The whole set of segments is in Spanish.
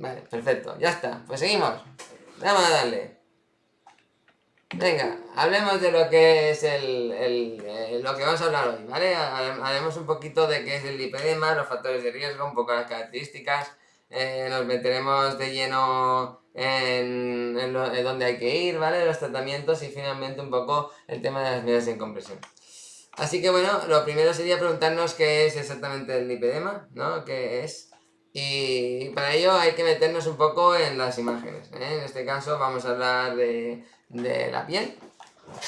Vale, perfecto, ya está. Pues seguimos. Vamos a darle. Venga, hablemos de lo que es el, el, lo que vamos a hablar hoy, ¿vale? Haremos un poquito de qué es el lipedema, los factores de riesgo, un poco las características. Eh, nos meteremos de lleno en, en, dónde hay que ir, ¿vale? Los tratamientos y finalmente un poco el tema de las medidas en compresión. Así que bueno, lo primero sería preguntarnos qué es exactamente el lipedema, ¿no? ¿Qué es? Y para ello hay que meternos un poco en las imágenes. ¿eh? En este caso vamos a hablar de, la piel.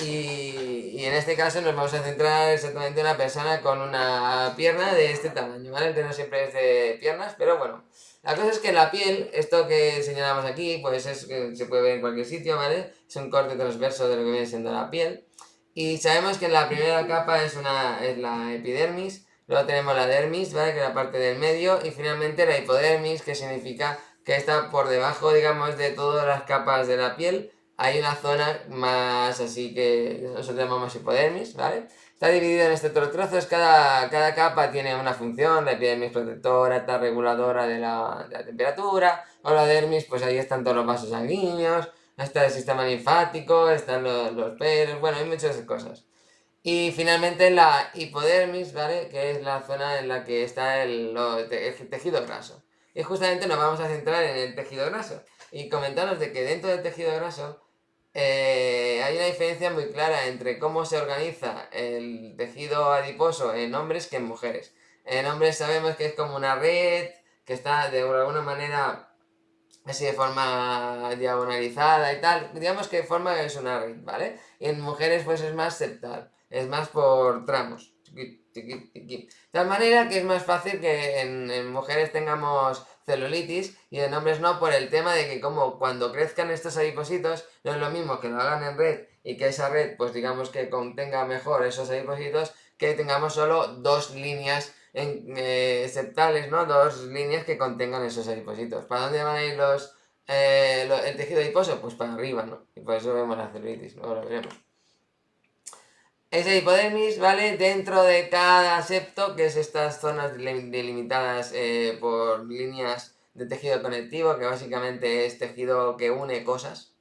Y, en este caso nos vamos a centrar exactamente en una persona con una pierna de este tamaño, ¿vale? Que no siempre es de piernas, pero bueno. La cosa es que la piel, esto que señalamos aquí, pues es, se puede ver en cualquier sitio, ¿vale? Es un corte transverso de lo que viene siendo la piel. Y sabemos que la primera capa es, una, es la epidermis, luego tenemos la dermis, ¿vale? Que es la parte del medio, y finalmente la hipodermis, que significa que está por debajo, digamos, de todas las capas de la piel, hay una zona más así que nosotros llamamos hipodermis, ¿vale? Está dividido en estos trozos, cada, cada capa tiene una función, la epidermis protectora, está reguladora de la, de la temperatura, o la dermis, pues ahí están todos los vasos sanguíneos, está el sistema linfático, están los, los pelos, bueno, hay muchas cosas. Y finalmente la hipodermis, ¿vale? Que es la zona en la que está el, tejido graso. Y justamente nos vamos a centrar en el tejido graso. Y comentaros de que dentro del tejido graso eh, hay una diferencia muy clara entre cómo se organiza el tejido adiposo en hombres que en mujeres. En hombres sabemos que es como una red, que está de alguna manera así de forma diagonalizada y tal, digamos que forma es una red, ¿vale? Y en mujeres pues es más septal, es más por tramos, de tal manera que es más fácil que en, mujeres tengamos celulitis y en hombres no por el tema de que como cuando crezcan estos adipositos no es lo mismo que lo hagan en red y que esa red pues digamos que contenga mejor esos adipositos que tengamos solo dos líneas en, eh, septales, ¿no? Dos líneas que contengan esos adipositos. ¿Para dónde van a ir los, eh, el tejido adiposo? Pues para arriba, ¿no? Y por eso vemos la celulitis, luego lo veremos. Ese hipodermis, ¿vale? Dentro de cada septo, que es estas zonas delimitadas eh, por líneas de tejido conectivo, que básicamente es tejido que une cosas.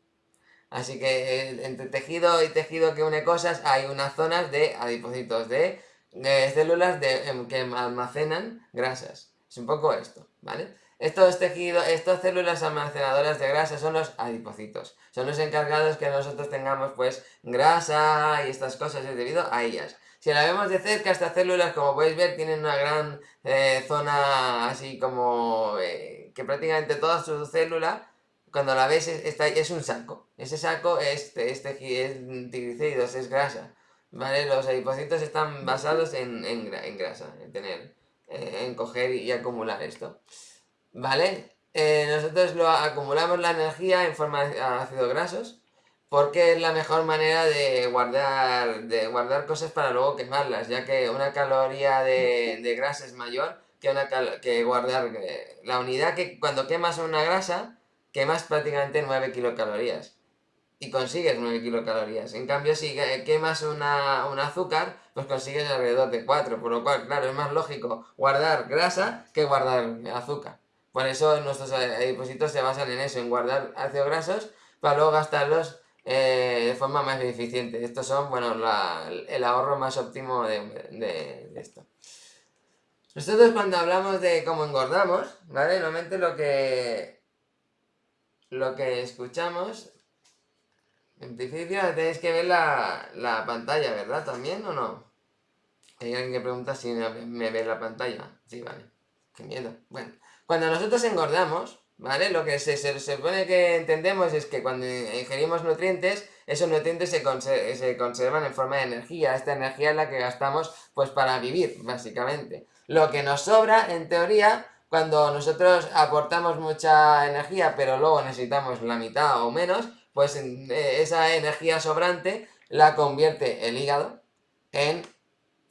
Así que entre tejido y tejido que une cosas hay unas zonas de adipocitos, de células de, em, que almacenan grasas. Es un poco esto, ¿vale? Estos tejidos, estas células almacenadoras de grasa son los adipocitos. Son los encargados que nosotros tengamos pues grasa y estas cosas es debido a ellas. Si la vemos de cerca, estas células, como podéis ver, tienen una gran eh, zona así como eh, que prácticamente toda su célula, cuando la ves, está, es un saco. Ese saco es, es, es triglicéridos, es grasa. ¿vale? Los adipocitos están basados en, grasa, en tener, eh, en coger y acumular esto, ¿vale? Eh, nosotros lo acumulamos la energía en forma de ácidos grasos porque es la mejor manera de guardar, de guardar cosas para luego quemarlas, ya que una caloría de, de grasa es mayor que, una que guardar eh, la unidad que cuando quemas una grasa, quemas prácticamente 9 kilocalorías y consigues 9 kilocalorías. En cambio, si quemas una, un azúcar, pues consigues alrededor de 4, por lo cual, claro, es más lógico guardar grasa que guardar azúcar. Por eso nuestros depósitos se basan en eso, en guardar ácidos grasos para luego gastarlos eh, de forma más eficiente. Estos son, bueno, el ahorro más óptimo de, esto. Nosotros cuando hablamos de cómo engordamos, ¿vale? Normalmente lo que, lo que escuchamos en principio tenéis que ver la, pantalla, ¿verdad? ¿También o no? Hay alguien que pregunta si me, ve la pantalla. Sí, vale. Qué miedo. Bueno, cuando nosotros engordamos, ¿vale? Lo que se, supone que entendemos es que cuando ingerimos nutrientes, esos nutrientes se, se, conservan en forma de energía. Esta energía es la que gastamos pues para vivir, básicamente. Lo que nos sobra, en teoría, cuando nosotros aportamos mucha energía, pero luego necesitamos la mitad o menos, pues eh, esa energía sobrante la convierte el hígado en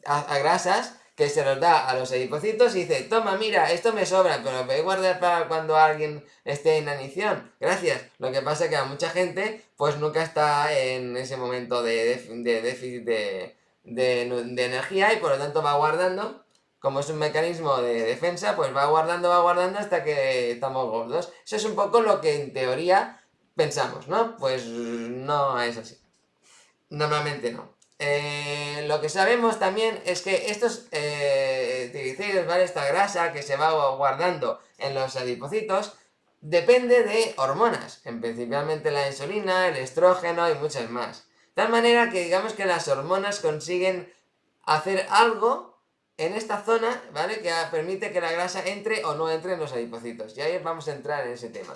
a, grasas que se los da a los adipocitos y dice, toma, mira, esto me sobra, pero voy a guardar para cuando alguien esté en anición. Gracias. Lo que pasa es que a mucha gente, pues nunca está en ese momento de déficit de, energía y por lo tanto va guardando como es un mecanismo de defensa, pues va guardando, va guardando hasta que estamos gordos. Eso es un poco lo que en teoría pensamos, ¿no? Pues no es así. Normalmente no. Eh, lo que sabemos también es que estos eh, ¿vale? Esta grasa que se va guardando en los adipocitos, depende de hormonas, en principalmente la insulina, el estrógeno y muchas más. De tal manera que digamos que las hormonas consiguen hacer algo en esta zona, ¿vale? Que permite que la grasa entre o no entre en los adipocitos. Y ahí vamos a entrar en ese tema.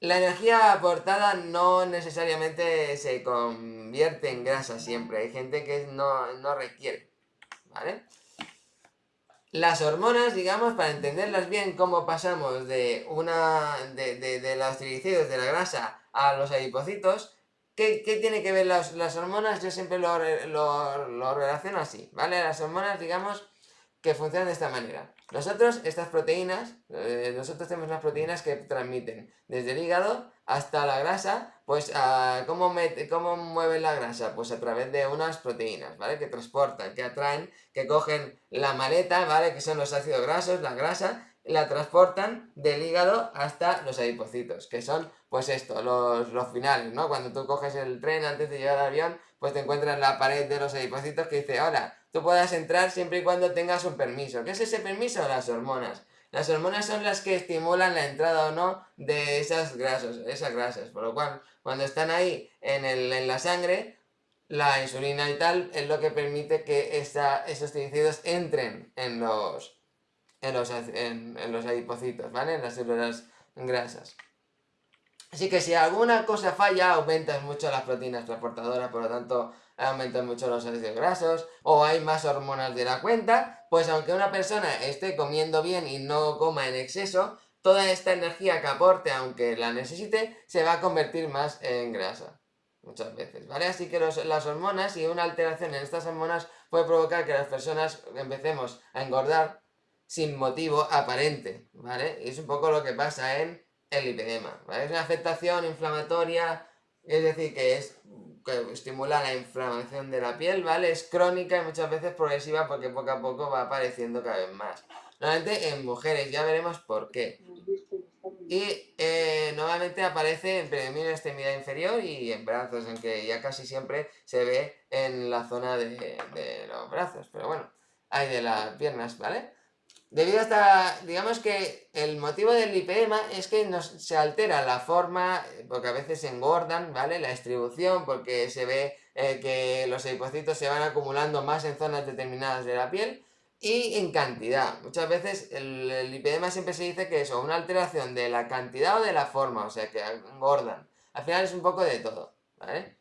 La energía aportada no necesariamente se convierte en grasa siempre. Hay gente que no, no requiere, ¿vale? Las hormonas, digamos, para entenderlas bien, cómo pasamos de una de, de, los triglicéridos, de la grasa, a los adipocitos, ¿qué, qué tiene que ver las, las, hormonas? Yo siempre lo, lo, lo relaciono así, ¿vale? Las hormonas, digamos, que funcionan de esta manera. Nosotros, estas proteínas, eh, nosotros tenemos las proteínas que transmiten desde el hígado hasta la grasa, pues ¿cómo, ¿cómo mueven la grasa? Pues a través de unas proteínas, ¿vale? Que transportan, que atraen, que cogen la maleta, ¿vale? Que son los ácidos grasos, la grasa, la transportan del hígado hasta los adipocitos, que son, pues esto, los, los finales, ¿no? Cuando tú coges el tren antes de llegar al avión, pues te encuentras en la pared de los adipocitos que dice, hola, tú puedas entrar siempre y cuando tengas un permiso. ¿Qué es ese permiso? Las hormonas. Las hormonas son las que estimulan la entrada o no de esas grasas, esas grasas. Por lo cual, cuando están ahí en, el, en la sangre, la insulina y tal es lo que permite que esta, esos triglicéridos entren en los, en los, en, en los adipocitos, ¿vale? En las células grasas. Así que si alguna cosa falla, aumentas mucho las proteínas transportadoras, por lo tanto aumentan mucho los ácidos grasos, o hay más hormonas de la cuenta, pues aunque una persona esté comiendo bien y no coma en exceso, toda esta energía que aporte, aunque la necesite, se va a convertir más en grasa. Muchas veces, ¿vale? Así que las hormonas y una alteración en estas hormonas puede provocar que las personas empecemos a engordar sin motivo aparente, ¿vale? Y es un poco lo que pasa en el lipedema, ¿vale? Es una afectación inflamatoria, es decir, que es estimula la inflamación de la piel, ¿vale? Es crónica y muchas veces progresiva porque poco a poco va apareciendo cada vez más. Normalmente en mujeres, ya veremos por qué. Y eh, normalmente aparece en predominio extremidad inferior y en brazos, en que ya casi siempre se ve en la zona de, de los brazos. Pero bueno, hay de las piernas, ¿vale? Debido a esta, digamos que el motivo del lipedema es que nos, se altera la forma, porque a veces se engordan, ¿vale? La distribución, porque se ve eh, que los adipocitos se van acumulando más en zonas determinadas de la piel y en cantidad. Muchas veces el, lipedema siempre se dice que es una alteración de la cantidad o de la forma, o sea que engordan. Al final es un poco de todo, ¿vale?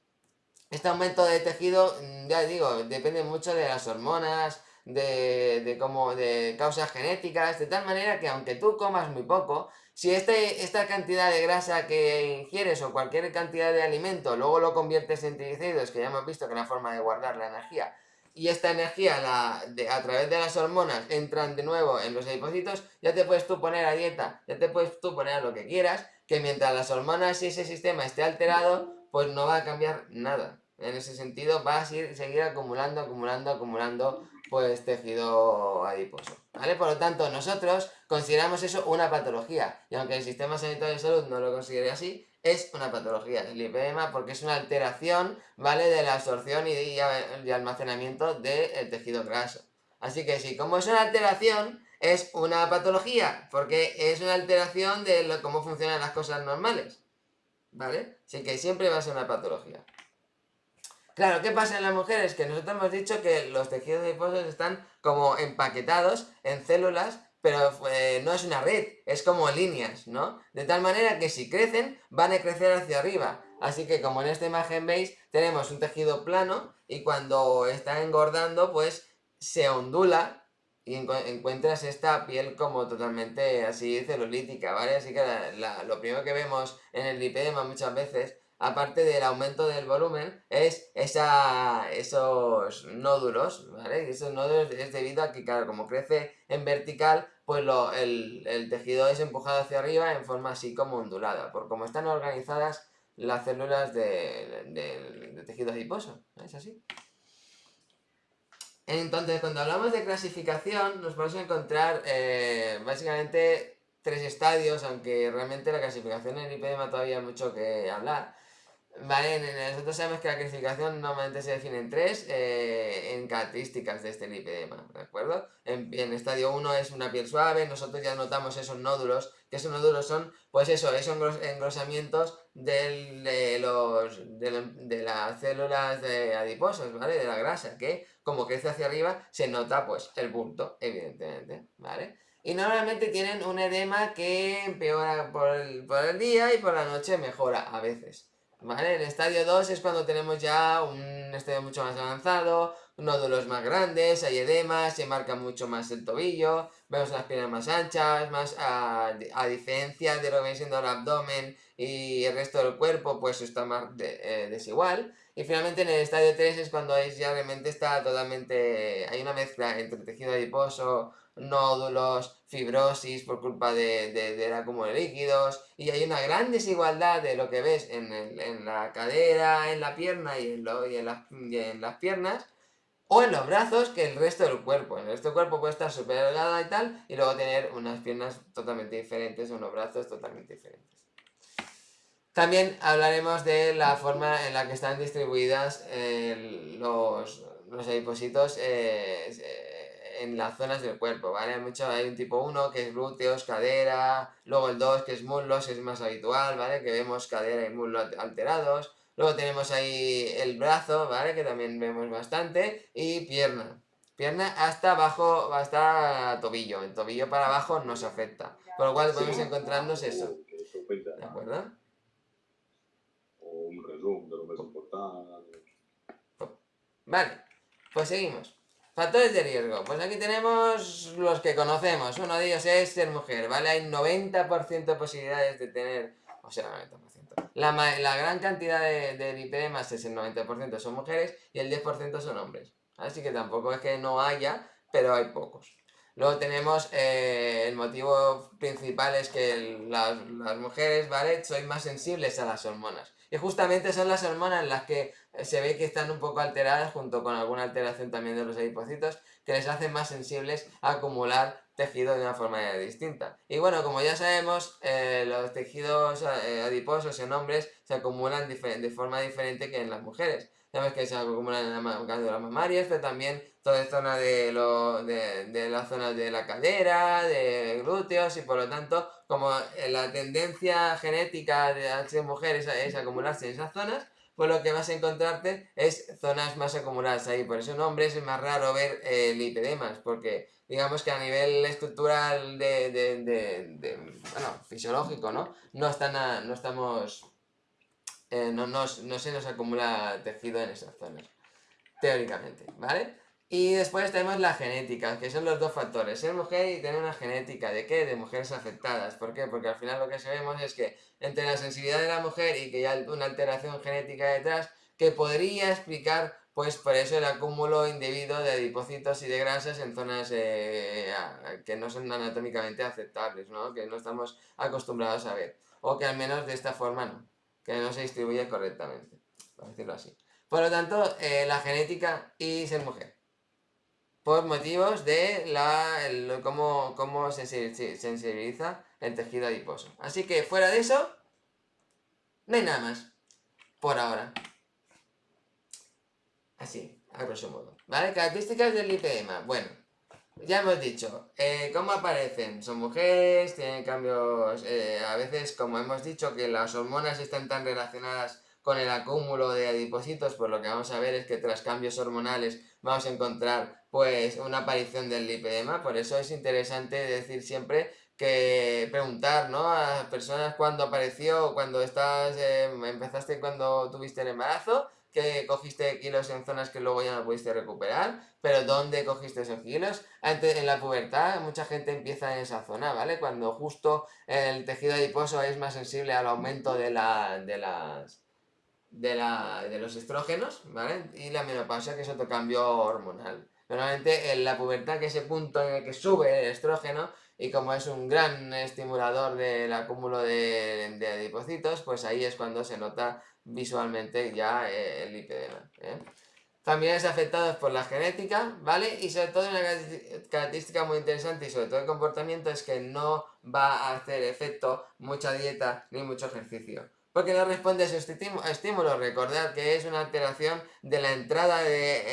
Este aumento de tejido, mm, ya digo, depende mucho de las hormonas, de, de, como, de causas genéticas, de tal manera que aunque tú comas muy poco, si este, esta cantidad de grasa que ingieres o cualquier cantidad de alimento luego lo conviertes en triglicéridos, que ya hemos visto que es la forma de guardar la energía, y esta energía la, de, a través de las hormonas entran de nuevo en los adipocitos, ya te puedes tú poner a dieta, ya te puedes tú poner a lo que quieras, que mientras las hormonas y ese sistema esté alterado, pues no va a cambiar nada. En ese sentido va a seguir, seguir acumulando, acumulando, acumulando pues tejido adiposo, ¿vale? Por lo tanto, nosotros consideramos eso una patología, y aunque el sistema sanitario de salud no lo considere así, es una patología, el lipedema, porque es una alteración, ¿vale? De la absorción y, y almacenamiento del tejido graso. Así que sí, como es una alteración, es una patología, porque es una alteración de cómo funcionan las cosas normales, ¿vale? Así que siempre va a ser una patología. Claro, ¿qué pasa en las mujeres? Que nosotros hemos dicho que los tejidos adiposos están como empaquetados en células, pero eh, no es una red, es como líneas, ¿no? De tal manera que si crecen, van a crecer hacia arriba. Así que como en esta imagen veis, tenemos un tejido plano y cuando está engordando, pues se ondula y encuentras esta piel como totalmente así celulítica, ¿vale? Así que lo primero que vemos en el lipedema muchas veces aparte del aumento del volumen, es esa, esos nódulos, ¿vale? Esos nódulos es debido a que, claro, como crece en vertical, pues lo, el, el, tejido es empujado hacia arriba en forma así como ondulada, por como están organizadas las células del de, tejido adiposo, ¿es así? Entonces, cuando hablamos de clasificación, nos podemos encontrar eh, básicamente tres estadios, aunque realmente la clasificación en lipedema todavía hay mucho que hablar. Vale, nosotros sabemos que la clasificación normalmente se define en tres eh, en características de este lipedema, ¿de acuerdo? En, estadio 1 es una piel suave, nosotros ya notamos esos nódulos, que esos nódulos son, pues eso, esos engrosamientos de, los, de, las células de adiposos, ¿vale? De la grasa, que como crece hacia arriba se nota pues el bulto, evidentemente, ¿vale? Y normalmente tienen un edema que empeora por el, por el día y por la noche mejora a veces. ¿Vale? El estadio 2 es cuando tenemos ya un estadio mucho más avanzado, nódulos más grandes, hay edema, se marca mucho más el tobillo, vemos las piernas más anchas, más a, diferencia de lo que viene siendo el abdomen y el resto del cuerpo, pues está más eh, desigual. Y finalmente en el estadio 3 es cuando es, ya realmente está totalmente, hay una mezcla entre tejido adiposo, nódulos, fibrosis por culpa de, de, del de líquidos y hay una gran desigualdad de lo que ves en, en la cadera, en la pierna y en, lo, y, en las, y en, las, piernas o en los brazos que el resto del cuerpo. En el resto del cuerpo puede estar súper delgada y tal y luego tener unas piernas totalmente diferentes, unos brazos totalmente diferentes. También hablaremos de la forma en la que están distribuidas eh, los, los eh, en las zonas del cuerpo, ¿vale? Hay, mucho, hay un tipo 1 que es glúteos, cadera, luego el 2 que es muslos, es más habitual, ¿vale? Que vemos cadera y muslo alterados. Luego tenemos ahí el brazo, ¿vale? Que también vemos bastante. Y pierna. Pierna hasta abajo, hasta tobillo. El tobillo para abajo no se afecta. Por lo cual podemos encontrarnos eso. ¿De acuerdo? un resumen de lo más importante. Vale, pues seguimos. Factores de riesgo. Pues aquí tenemos los que conocemos. Uno de ellos es ser mujer, ¿vale? Hay 90% de posibilidades de tener... O sea, 90%. La, la gran cantidad de, de es el 90% son mujeres y el 10% son hombres. Así que tampoco es que no haya, pero hay pocos. Luego tenemos eh, el motivo principal es que las, mujeres, ¿vale? Sois más sensibles a las hormonas. Y justamente son las hormonas las que se ve que están un poco alteradas, junto con alguna alteración también de los adipocitos, que les hacen más sensibles a acumular tejido de una forma distinta. Y bueno, como ya sabemos, eh, los tejidos eh, adiposos en hombres se acumulan de forma diferente que en las mujeres. Sabemos que se acumulan en las mamarias, pero también toda zona de, lo, de, de las zonas de la cadera, de glúteos, y por lo tanto, como la tendencia genética de las mujeres es acumularse en esas zonas, pues lo que vas a encontrarte es zonas más acumuladas ahí. Por eso en hombres es más raro ver eh, lipedemas, porque digamos que a nivel estructural de, de, de, bueno, fisiológico, ¿no? No, están no estamos eh, no, no, se nos acumula tejido en esas zonas, teóricamente, ¿vale? Y después tenemos la genética, que son los dos factores, ser mujer y tener una genética, ¿de qué? De mujeres afectadas, ¿por qué? Porque al final lo que sabemos es que entre la sensibilidad de la mujer y que hay una alteración genética detrás, que podría explicar pues por eso el acúmulo indebido de adipocitos y de grasas en zonas eh, que no son anatómicamente aceptables, ¿no? Que no estamos acostumbrados a ver, o que al menos de esta forma no que no se distribuye correctamente, por decirlo así. Por lo tanto, eh, la genética y ser mujer. Por motivos de la, cómo, cómo se sensibiliza el tejido adiposo. Así que fuera de eso, no hay nada más. Por ahora. Así, a grosso modo. ¿Vale? Características del lipedema. Bueno, ya hemos dicho, eh, ¿cómo aparecen? Son mujeres, tienen cambios, eh, a veces como hemos dicho que las hormonas están tan relacionadas con el acúmulo de adipocitos, pues lo que vamos a ver es que tras cambios hormonales vamos a encontrar pues una aparición del lipedema, por eso es interesante decir siempre que preguntar ¿no? a personas cuándo apareció, cuando estás, eh, empezaste cuando tuviste el embarazo, que cogiste kilos en zonas que luego ya no pudiste recuperar, pero ¿dónde cogiste esos kilos? Antes, en la pubertad mucha gente empieza en esa zona, ¿vale? Cuando justo el tejido adiposo es más sensible al aumento de las... De, la, de los estrógenos, ¿vale? Y la menopausia, que es otro cambio hormonal. Normalmente en la pubertad, que es ese punto en el que sube el estrógeno, y como es un gran estimulador del acúmulo de, de adipocitos, pues ahí es cuando se nota visualmente ya eh, el lipedema. ¿eh? también es afectado por la genética, ¿vale? Y sobre todo una característica muy interesante y sobre todo el comportamiento es que no va a hacer efecto mucha dieta ni mucho ejercicio. Porque no responde a su estímulo. Recordad que es una alteración de la entrada de,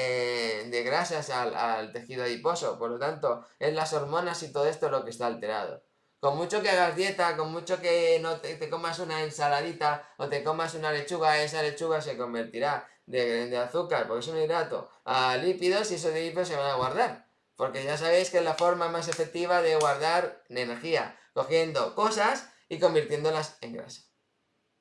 eh, grasas al, tejido adiposo. Por lo tanto, es las hormonas y todo esto lo que está alterado. Con mucho que hagas dieta, con mucho que no te, comas una ensaladita o te comas una lechuga, esa lechuga se convertirá de, azúcar, porque es un hidrato, a lípidos y esos lípidos se van a guardar. Porque ya sabéis que es la forma más efectiva de guardar energía, cogiendo cosas y convirtiéndolas en grasa.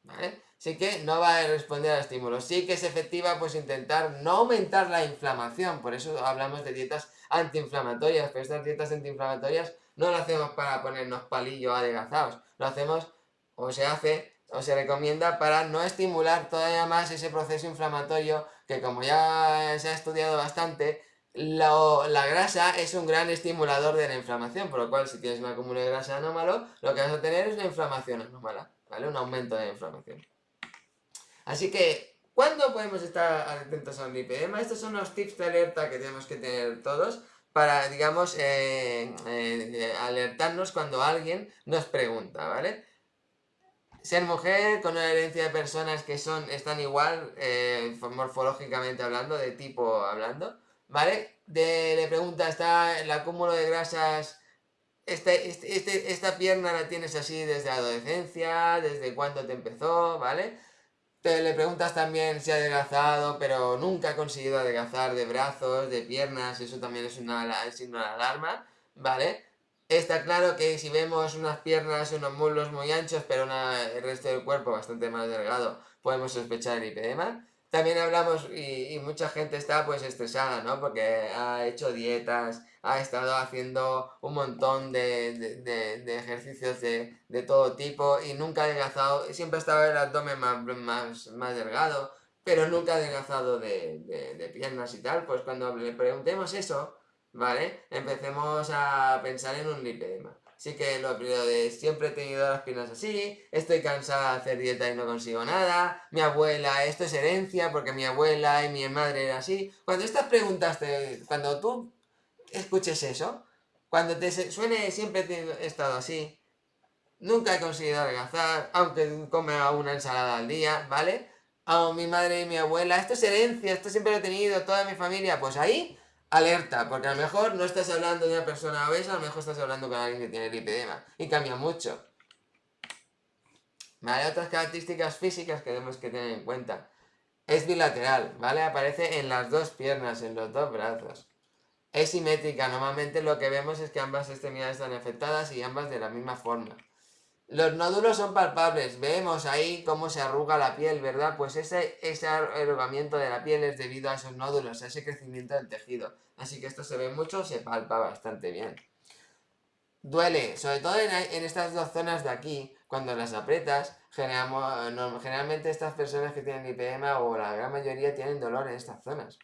¿Vale? Así que no va a responder al estímulo. Sí que es efectiva pues intentar no aumentar la inflamación, por eso hablamos de dietas antiinflamatorias, pero estas dietas antiinflamatorias no lo hacemos para ponernos palillos adelgazados, lo hacemos o se hace o se recomienda para no estimular todavía más ese proceso inflamatorio que como ya se ha estudiado bastante, la grasa es un gran estimulador de la inflamación, por lo cual si tienes un acúmulo de grasa anómalo, lo que vas a tener es una inflamación anómala, ¿vale? Un aumento de la inflamación. Así que, ¿cuándo podemos estar atentos a un lipedema? Estos son los tips de alerta que tenemos que tener todos para, digamos, eh, eh, alertarnos cuando alguien nos pregunta, ¿vale? Ser mujer con una herencia de personas que son están igual, eh, morfológicamente hablando, de tipo hablando, ¿vale? De, le pregunta, ¿está el acúmulo de grasas, este, este, este, esta pierna la tienes así desde la adolescencia, desde cuándo te empezó, ¿vale? Te le preguntas también si ha adelgazado, pero nunca ha conseguido adelgazar de brazos, de piernas, eso también es una signo de alarma, ¿vale? Está claro que si vemos unas piernas, unos muslos muy anchos, pero el resto del cuerpo bastante más delgado, podemos sospechar el lipedema. También hablamos, y, mucha gente está pues estresada, ¿no? Porque ha hecho dietas, ha estado haciendo un montón de, ejercicios de, todo tipo y nunca ha adelgazado, siempre estaba el abdomen más, más, más delgado, pero nunca ha adelgazado de, piernas y tal. Pues cuando le preguntemos eso, ¿vale? Empecemos a pensar en un lipedema. Así que lo primero de siempre he tenido las piernas así, estoy cansada de hacer dieta y no consigo nada, mi abuela, esto es herencia porque mi abuela y mi madre era así. Cuando estas preguntas, cuando tú escuches eso, cuando te suene siempre he estado así, nunca he conseguido adelgazar, aunque come una ensalada al día, ¿vale? A mi madre y mi abuela, esto es herencia, esto siempre lo he tenido, toda mi familia, pues ahí alerta, porque a lo mejor no estás hablando de una persona obesa, a lo mejor estás hablando con alguien que tiene lipedema, y cambia mucho. ¿Vale? Otras características físicas que tenemos que tener en cuenta. Es bilateral, ¿vale? Aparece en las dos piernas, en los dos brazos. Es simétrica, normalmente lo que vemos es que ambas extremidades están afectadas y ambas de la misma forma. Los nódulos son palpables, vemos ahí cómo se arruga la piel, ¿verdad? Pues ese, ese arrugamiento de la piel es debido a esos nódulos, a ese crecimiento del tejido. Así que esto se ve mucho, se palpa bastante bien. Duele, sobre todo en, estas dos zonas de aquí, cuando las aprietas, generalmente estas personas que tienen lipedema o la gran mayoría tienen dolor en estas zonas.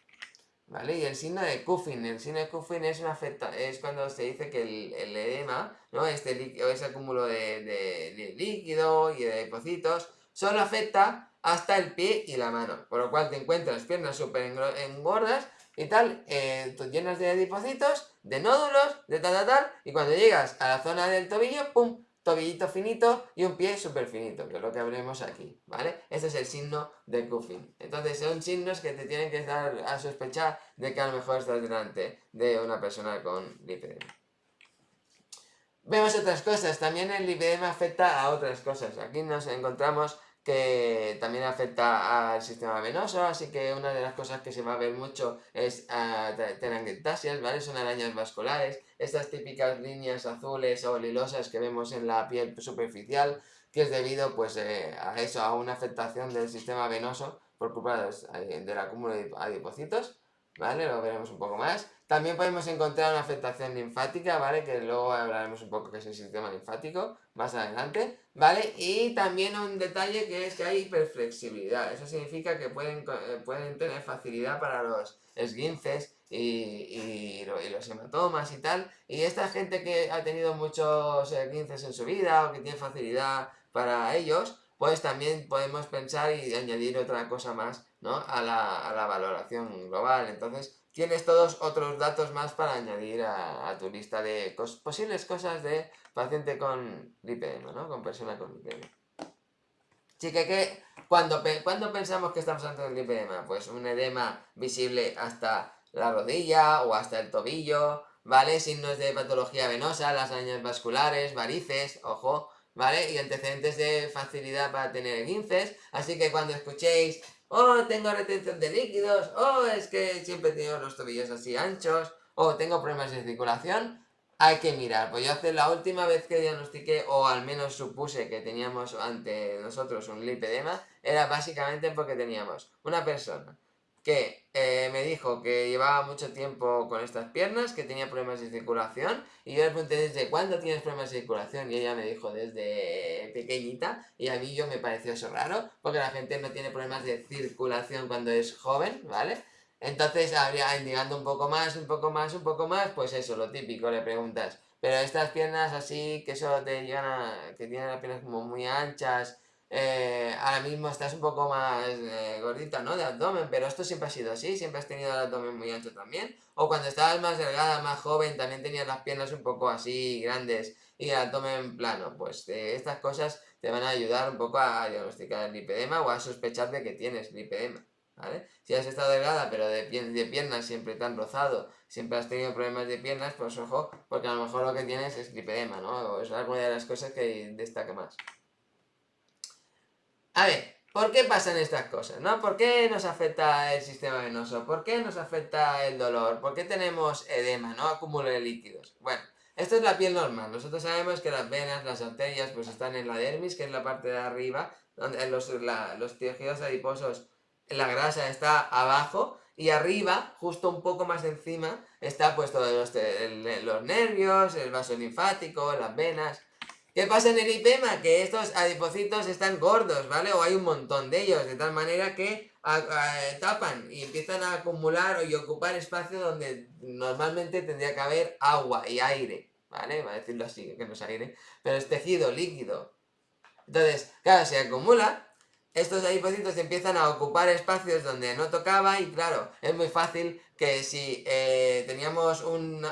¿Vale? Y el signo de Cuffin, el signo de Cuffin es, una afecta, es cuando se dice que el, edema, ¿no? este ese acúmulo de, líquido y de depósitos, solo afecta hasta el pie y la mano, por lo cual te encuentras piernas súper engordas y tal, eh, llenas de depósitos, de nódulos, de tal, tal, tal, y cuando llegas a la zona del tobillo, ¡pum! Tobillito finito y un pie súper finito, que es lo que veremos aquí, ¿vale? Este es el signo de Cuffin. Entonces son signos que te tienen que dar a sospechar de que a lo mejor estás delante de una persona con lipedema. Vemos otras cosas, también el lipedema afecta a otras cosas. Aquí nos encontramos que también afecta al sistema venoso, así que una de las cosas que se va a ver mucho es uh, ¿vale? Son arañas vasculares, estas típicas líneas azules o lilosas que vemos en la piel superficial, que es debido pues eh, a eso, a una afectación del sistema venoso por culpa eh, del acúmulo de adipocitos, ¿vale? Lo veremos un poco más. También podemos encontrar una afectación linfática, ¿vale? Que luego hablaremos un poco qué es el sistema linfático más adelante, ¿vale? Y también un detalle que es que hay hiperflexibilidad. Eso significa que pueden, eh, pueden tener facilidad para los esguinces y, los hematomas y tal. Y esta gente que ha tenido muchos esguinces en su vida o que tiene facilidad para ellos, pues también podemos pensar y añadir otra cosa más, ¿no? A la, a la valoración global. Entonces, tienes todos otros datos más para añadir a, tu lista de posibles cosas de paciente con lipedema, ¿no? Con persona con lipedema. Así que, ¿qué? cuando, cuando pensamos que estamos ante un lipedema, pues un edema visible hasta la rodilla o hasta el tobillo, ¿vale? Signos de patología venosa, las arañas vasculares, varices, ojo, ¿vale? Y antecedentes de facilidad para tener guinces, así que cuando escuchéis oh, tengo retención de líquidos, oh, es que siempre he tenido los tobillos así anchos, oh, tengo problemas de circulación, hay que mirar. Pues yo hace la última vez que diagnostiqué, o al menos supuse que teníamos ante nosotros un lipedema, era básicamente porque teníamos una persona que eh, me dijo que llevaba mucho tiempo con estas piernas, que tenía problemas de circulación, y yo le pregunté desde cuándo tienes problemas de circulación, y ella me dijo desde pequeñita, y a mí yo me pareció eso raro, porque la gente no tiene problemas de circulación cuando es joven, ¿vale? Entonces, habría indicando un poco más, un poco más, un poco más, pues eso, lo típico, le preguntas, pero estas piernas así, que eso te llegan a, que tienen las piernas como muy anchas, eh, ahora mismo estás un poco más eh, gordita, ¿no? De abdomen, pero esto siempre ha sido así, siempre has tenido el abdomen muy ancho también. O cuando estabas más delgada, más joven, también tenías las piernas un poco así grandes y el abdomen plano. Pues eh, estas cosas te van a ayudar un poco a diagnosticar el lipedema o a sospechar de que tienes lipedema. ¿Vale? Si has estado delgada pero de, de piernas siempre te han rozado, siempre has tenido problemas de piernas, pues ojo, porque a lo mejor lo que tienes es lipedema, ¿no? O es alguna de las cosas que destaca más. A ver, ¿por qué pasan estas cosas? ¿no? ¿Por qué nos afecta el sistema venoso? ¿Por qué nos afecta el dolor? ¿Por qué tenemos edema, no? Acúmulo de líquidos. Bueno, esto es la piel normal. Nosotros sabemos que las venas, las arterias, pues están en la dermis, que es la parte de arriba, donde los, los tejidos adiposos, la grasa está abajo, y arriba, justo un poco más encima, está puesto los, los nervios, el vaso linfático, las venas... ¿Qué pasa en el lipema? Que estos adipocitos están gordos, ¿vale? O hay un montón de ellos, de tal manera que tapan y empiezan a acumular y ocupar espacio donde normalmente tendría que haber agua y aire, ¿vale? Va a decirlo así, que no es aire, pero es tejido líquido. Entonces, claro, se acumula, estos adipocitos empiezan a ocupar espacios donde no tocaba y claro, es muy fácil que si eh, teníamos un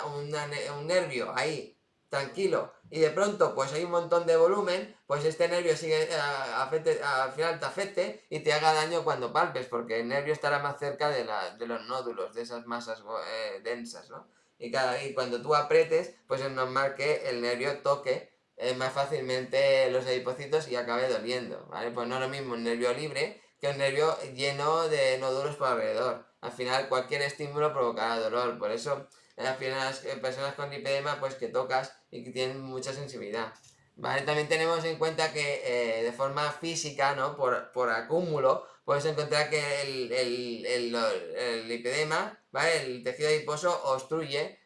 nervio ahí tranquilo, y de pronto pues hay un montón de volumen, pues este nervio sigue, eh, al final te afecte y te haga daño cuando palpes, porque el nervio estará más cerca de, los nódulos, de esas masas eh, densas, ¿no? Y, cada, y cuando tú apretes, pues es normal que el nervio toque eh, más fácilmente los adipocitos y acabe doliendo, ¿vale? Pues no es lo mismo un nervio libre que un nervio lleno de nódulos por alrededor. Al final cualquier estímulo provocará dolor, por eso las personas, personas con lipedema pues que tocas y que tienen mucha sensibilidad. ¿Vale? También tenemos en cuenta que eh, de forma física, ¿no? Por, por acúmulo, puedes encontrar que el, el, el, lipedema, ¿vale? El tejido adiposo obstruye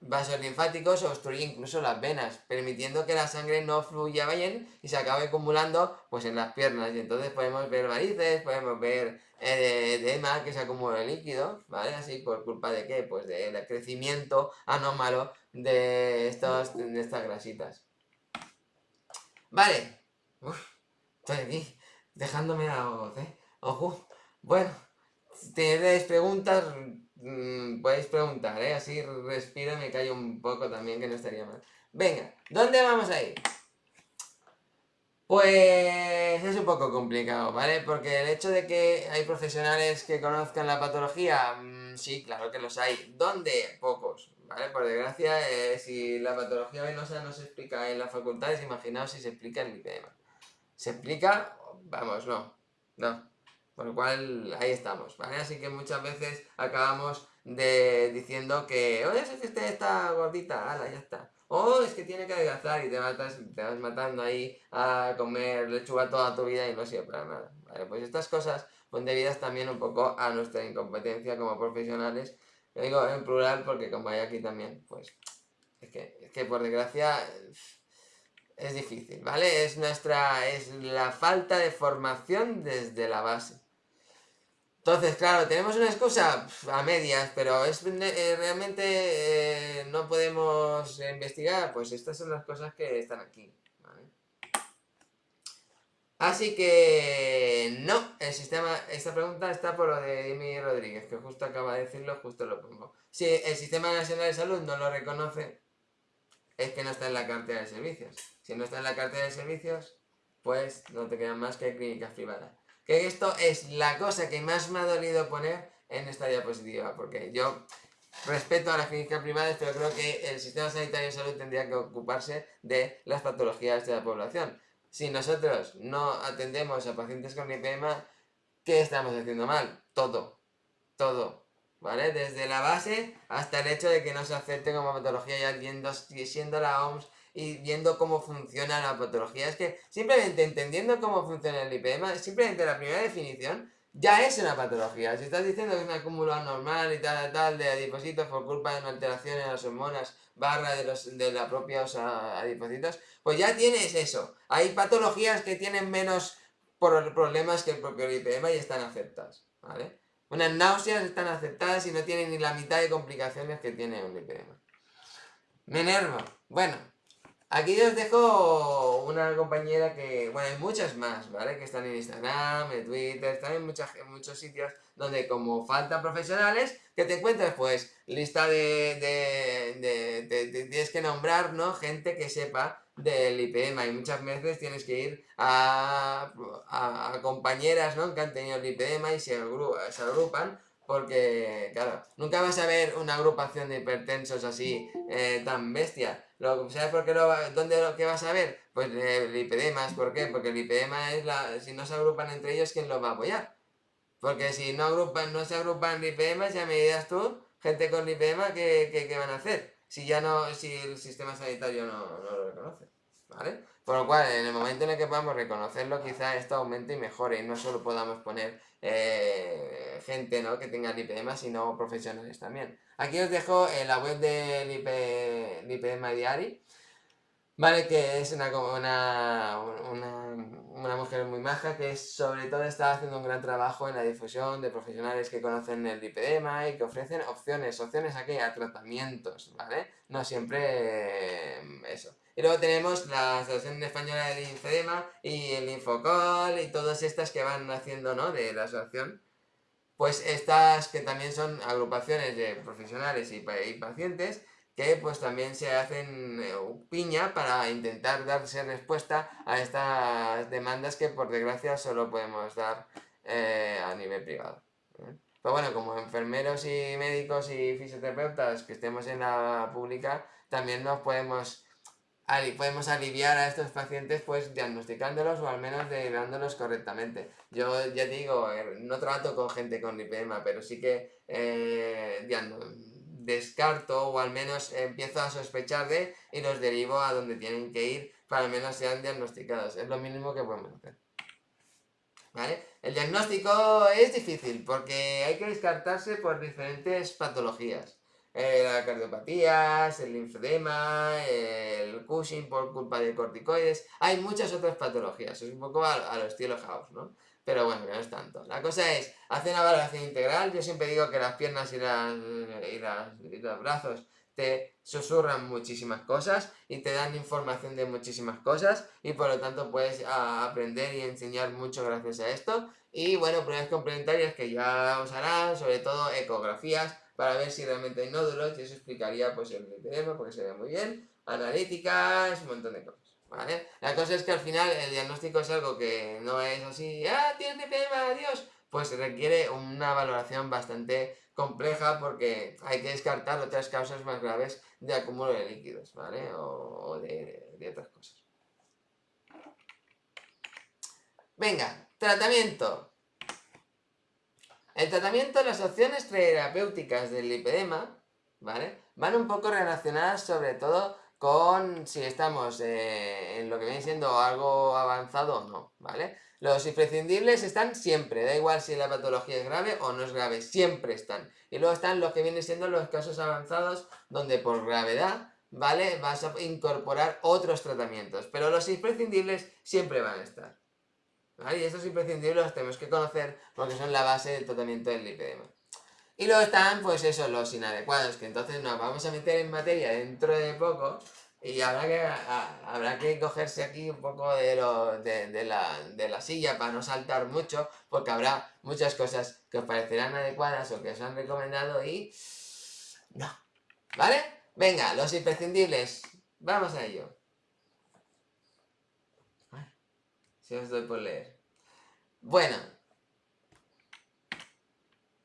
vasos linfáticos obstruye incluso las venas, permitiendo que la sangre no fluya bien y se acabe acumulando pues en las piernas. Y entonces podemos ver varices, podemos ver eh, edema que se acumula el líquido, ¿vale? Así por culpa de qué? Pues del crecimiento anómalo de, estos, de estas grasitas. Vale. estoy aquí dejándome la voz, ¿eh? Ojo. Bueno, tenéis preguntas, Mm, podéis preguntar, ¿eh? Así respiro y me callo un poco también, que no estaría mal. Venga, ¿dónde vamos a ir? Pues es un poco complicado, ¿vale? Porque el hecho de que hay profesionales que conozcan la patología, mm, sí, claro que los hay. ¿Dónde? Pocos, ¿vale? Por desgracia, eh, si la patología venosa no se explica en las facultades, imaginaos si se explica en lipedema. ¿Se explica? Vamos, no, no. Por lo cual, ahí estamos, ¿vale? Así que muchas veces acabamos de, diciendo que, oye, que usted está gordita, ala, ya está. O es que tiene que adelgazar y te, matas, te vas matando ahí a comer lechuga toda tu vida y no sirve para nada. ¿vale? Pues estas cosas son debidas también un poco a nuestra incompetencia como profesionales. Lo digo en plural porque como hay aquí también, pues es que, es que por desgracia es difícil, ¿vale? Es nuestra, es la falta de formación desde la base. Entonces, claro, tenemos una excusa a medias, pero es eh, realmente eh, no podemos investigar, pues estas son las cosas que están aquí. Así que no, el sistema, esta pregunta está por lo de Dimi Rodríguez, que justo acaba de decirlo, justo lo pongo. Si el Sistema Nacional de Salud no lo reconoce, es que no está en la cartera de servicios. Si no está en la cartera de servicios, pues no te quedan más que clínicas privadas. Que esto es la cosa que más me ha dolido poner en esta diapositiva, porque yo respeto a las clínicas privadas, pero creo que el sistema sanitario de salud tendría que ocuparse de las patologías de la población. Si nosotros no atendemos a pacientes con lipema, ¿qué estamos haciendo mal? Todo, todo, ¿vale? Desde la base hasta el hecho de que no se acepte como patología viendo, siendo la OMS y viendo cómo funciona la patología. Es que simplemente entendiendo cómo funciona el lipema, simplemente la primera definición ya es una patología. Si estás diciendo que es un acúmulo anormal y tal, tal, de adipocitos por culpa de una alteración en las hormonas barra de, los, de los propios adipocitos, pues ya tienes eso. Hay patologías que tienen menos problemas que el propio lipema y están aceptadas, ¿vale? Unas náuseas están aceptadas y no tienen ni la mitad de complicaciones que tiene un lipema. Me enervo. Bueno, Aquí os dejo una compañera que, bueno, hay muchas más, ¿vale? Que están en Instagram, en Twitter, están en, en muchos sitios donde como faltan profesionales, que te encuentres pues lista de, de, tienes que nombrar, ¿no? Gente que sepa del IPM y muchas veces tienes que ir a, a, compañeras, ¿no? Que han tenido el IPM y se, se agrupan porque, claro, nunca vas a ver una agrupación de hipertensos así eh, tan bestia. Lo, ¿Sabes por qué lo, dónde lo que vas a ver? Pues el IPDMA, ¿por qué? Porque el IPDMA es la... Si no se agrupan entre ellos, ¿quién los va a apoyar? Porque si no agrupan, no se agrupan IPDMA, ya me dirás tú, gente con IPDMA, ¿qué, qué, van a hacer? Si ya no, si el sistema sanitario no, no lo reconoce. ¿Vale? Por lo cual, en el momento en el que podamos reconocerlo, quizá esto aumente y mejore y no solo podamos poner eh, gente ¿no? que tenga el IPM, sino profesionales también. Aquí os dejo en la web del IP, IPM Diary, ¿vale? Que es una, una, una, mujer muy maja que sobre todo está haciendo un gran trabajo en la difusión de profesionales que conocen el lipedema y que ofrecen opciones, opciones a tratamientos, ¿vale? No siempre eh, eso. Y luego tenemos la Asociación Española del Linfedema y el Infocol y todas estas que van haciendo, ¿no? De la asociación. Pues estas que también son agrupaciones de profesionales y, pacientes que pues también se hacen eh, piña para intentar darse respuesta a estas demandas que por desgracia solo podemos dar eh, a nivel privado. ¿eh? Pero bueno, como enfermeros y médicos y fisioterapeutas que estemos en la pública, también nos podemos podemos aliviar a estos pacientes pues diagnosticándolos o al menos derivándolos correctamente. Yo ya digo, eh, no trato con gente con lipema, pero sí que eh, descarto o al menos empiezo a sospechar de y los derivo a donde tienen que ir para al menos sean diagnosticados. Es lo mínimo que podemos hacer. ¿Vale? El diagnóstico es difícil porque hay que descartarse por diferentes patologías. Eh, las cardiopatías, el linfedema, el Cushing por culpa de corticoides. Hay muchas otras patologías, es un poco a, los estilo House, ¿no? Pero bueno, no es tanto. La cosa es, hacer una valoración integral. Yo siempre digo que las piernas y, las, y, los brazos te susurran muchísimas cosas y te dan información de muchísimas cosas y por lo tanto puedes aprender y enseñar mucho gracias a esto. Y bueno, pruebas complementarias que ya os harán, sobre todo ecografías, para ver si realmente hay nódulos y eso explicaría pues el lipedema porque se ve muy bien, analíticas, un montón de cosas. ¿Vale? La cosa es que al final el diagnóstico es algo que no es así, ¡ah, tienes lipedema, adiós! Pues requiere una valoración bastante compleja porque hay que descartar otras causas más graves de acúmulo de líquidos, ¿vale? O, de, de otras cosas. Venga, tratamiento. El tratamiento, las opciones terapéuticas del lipedema, ¿vale? Van un poco relacionadas sobre todo con si estamos eh, en lo que viene siendo algo avanzado o no, ¿vale? Los imprescindibles están siempre, da igual si la patología es grave o no es grave, siempre están. Y luego están los que vienen siendo los casos avanzados, donde por gravedad, ¿vale? Vas a incorporar otros tratamientos, pero los imprescindibles siempre van a estar. Y estos imprescindibles los tenemos que conocer porque son la base del tratamiento del lipedema. Y luego están, pues eso, los inadecuados, que entonces nos vamos a meter en materia dentro de poco, Y habrá que, habrá que cogerse aquí un poco de, lo, de, la, de la silla para no saltar mucho, porque habrá muchas cosas que os parecerán adecuadas o que os han recomendado y... No. ¿Vale? Venga, los imprescindibles. Vamos a ello. Si os doy por leer. Bueno,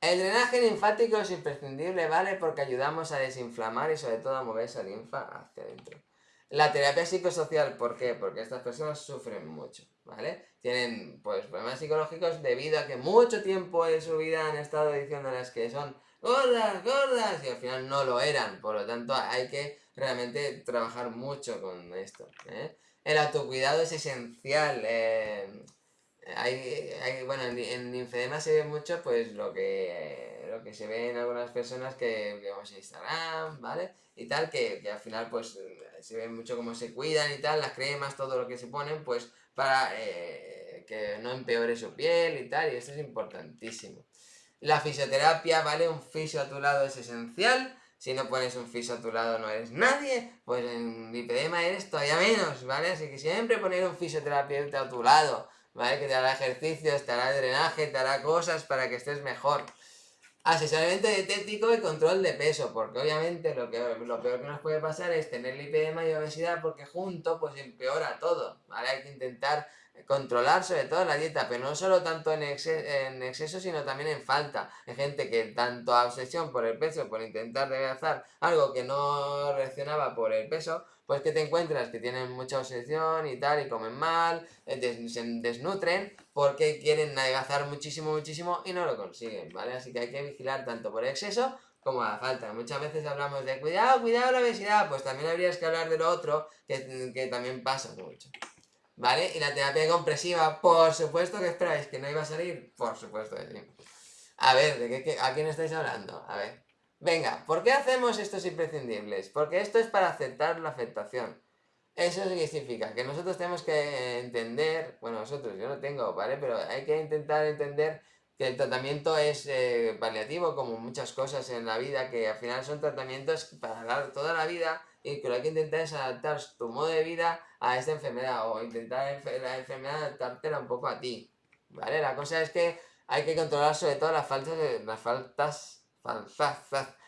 el drenaje linfático es imprescindible, ¿vale? Porque ayudamos a desinflamar y sobre todo a mover esa linfa hacia adentro. La terapia psicosocial, ¿por qué? Porque estas personas sufren mucho, ¿vale? Tienen, pues, problemas psicológicos debido a que mucho tiempo de su vida han estado diciéndoles que son gordas, gordas, y al final no lo eran. Por lo tanto, hay que realmente trabajar mucho con esto, ¿eh? El autocuidado es esencial, eh, hay, bueno, en, en linfedema se ve mucho pues lo que, lo que se ve en algunas personas que vemos en Instagram, ¿vale? Y tal, que, al final pues se ve mucho cómo se cuidan y tal, las cremas, todo lo que se ponen, pues para eh, que no empeore su piel y tal, y esto es importantísimo. La fisioterapia, ¿vale? Un fisio a tu lado es esencial. Si no pones un fisio a tu lado no eres nadie, pues en lipedema eres todavía menos, ¿vale? Así que siempre poner un fisioterapeuta a tu lado ¿vale? Que te hará ejercicios, te hará drenaje, te hará cosas para que estés mejor. Asesoramiento dietético y control de peso, porque obviamente lo, que, lo peor que nos puede pasar es tener lipedema y obesidad porque junto pues empeora todo, ¿vale? Hay que intentar controlar sobre todo la dieta, pero no solo tanto en, en exceso, sino también en falta. Hay gente que tanto obsesión por el peso, por intentar adelgazar algo que no reaccionaba por el peso, pues que te encuentras que tienen mucha obsesión y tal, y comen mal, eh, se desnutren, porque quieren adelgazar muchísimo, muchísimo y no lo consiguen, ¿vale? Así que hay que vigilar tanto por exceso como a la falta. Muchas veces hablamos de cuidado, cuidado la obesidad, pues también habrías que hablar de lo otro, que, que también pasa mucho. ¿Vale? Y la terapia compresiva, por supuesto que esperáis que no iba a salir, por supuesto que sí. A ver, ¿de qué, ¿a quién estáis hablando? A ver. Venga, ¿por qué hacemos estos imprescindibles? Porque esto es para aceptar la aceptación. Eso significa que nosotros tenemos que entender, bueno, nosotros, yo no tengo, ¿vale? Pero hay que intentar entender que el tratamiento es eh, paliativo, como muchas cosas en la vida, que al final son tratamientos para toda la vida y que lo que intentar es adaptar tu modo de vida a esta enfermedad o intentar la enfermedad adaptártela un poco a ti, ¿vale? La cosa es que hay que controlar sobre todo las faltas, las faltas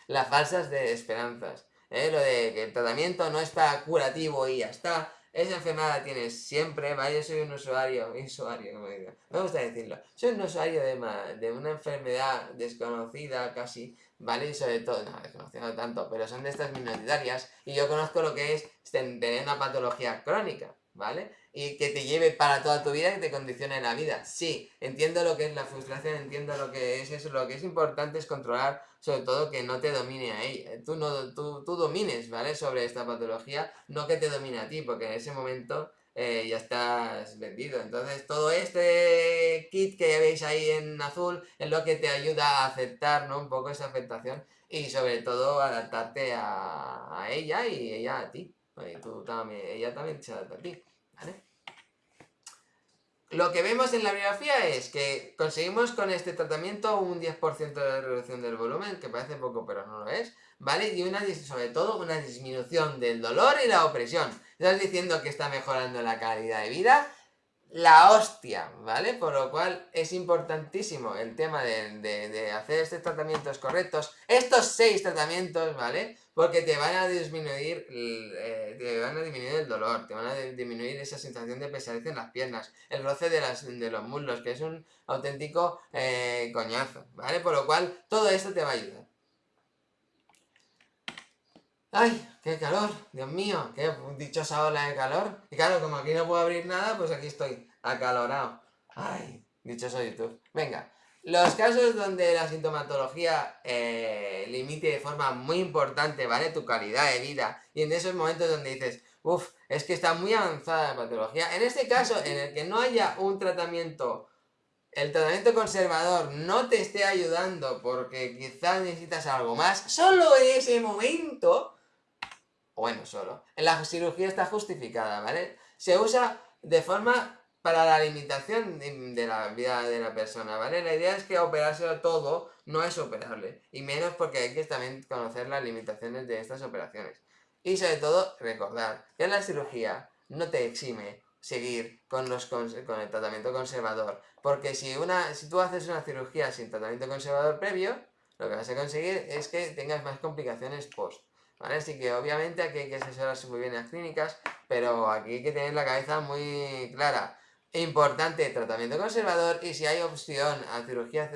las falsas de esperanzas. ¿eh? Lo de que el tratamiento no está curativo y ya está. Esa enfermedad la tienes siempre, ¿vale? Yo soy un usuario, usuario, como digo. Me gusta decirlo. Soy un usuario de, de una enfermedad desconocida casi, ¿vale? Y sobre todo, no, desconocida no tanto, pero son de estas minoritarias. Y yo conozco lo que es tener una patología crónica, ¿vale? y que te lleve para toda tu vida y te condicione la vida. Sí, entiendo lo que es la frustración, entiendo lo que es eso, lo que es importante es controlar sobre todo que no te domine a ella, tú, no, tú, tú domines, ¿vale? Sobre esta patología, no que te domine a ti, porque en ese momento eh, ya estás vendido. Entonces todo este kit que veis ahí en azul es lo que te ayuda a aceptar, ¿no? Un poco esa aceptación y sobre todo adaptarte a, a ella y ella a ti. Tú también, ella también se adapta a ti. Lo que vemos en la biografía es que conseguimos con este tratamiento un 10% de reducción del volumen, que parece poco pero no lo es, ¿vale? Y una, sobre todo una disminución del dolor y la opresión. Estás diciendo que está mejorando la calidad de vida, la hostia, ¿vale? Por lo cual es importantísimo el tema de, hacer estos tratamientos correctos, estos seis tratamientos, ¿vale? Porque te van a disminuir, eh, te van a disminuir el dolor, te van a disminuir esa sensación de pesadez en las piernas, el roce de, las, de los muslos, que es un auténtico eh, coñazo, ¿vale? Por lo cual todo esto te va a ayudar. ¡Ay! ¡Qué calor! Dios mío, qué dichosa ola de calor. Y claro, como aquí no puedo abrir nada, pues aquí estoy, acalorado. ¡Ay! Dichoso YouTube. Venga, los casos donde la sintomatología eh, limite de forma muy importante, ¿vale? Tu calidad de vida. Y en esos momentos donde dices, uff, es que está muy avanzada la patología. En este caso, en el que no haya un tratamiento el tratamiento conservador no te esté ayudando porque quizás necesitas algo más, solo en ese momento bueno, solo. La cirugía está justificada, ¿vale? Se usa de forma para la limitación de la vida de la persona, ¿vale? La idea es que operárselo todo no es operable, y menos porque hay que también conocer las limitaciones de estas operaciones. Y sobre todo, recordar que la cirugía no te exime seguir con, los con el tratamiento conservador. Porque si, una, si tú haces una cirugía sin tratamiento conservador previo, lo que vas a conseguir es que tengas más complicaciones post. ¿Vale? Así que obviamente aquí hay que asesorarse muy bien en las clínicas, pero aquí hay que tener la cabeza muy clara. Importante, tratamiento conservador y si hay opción a cirugía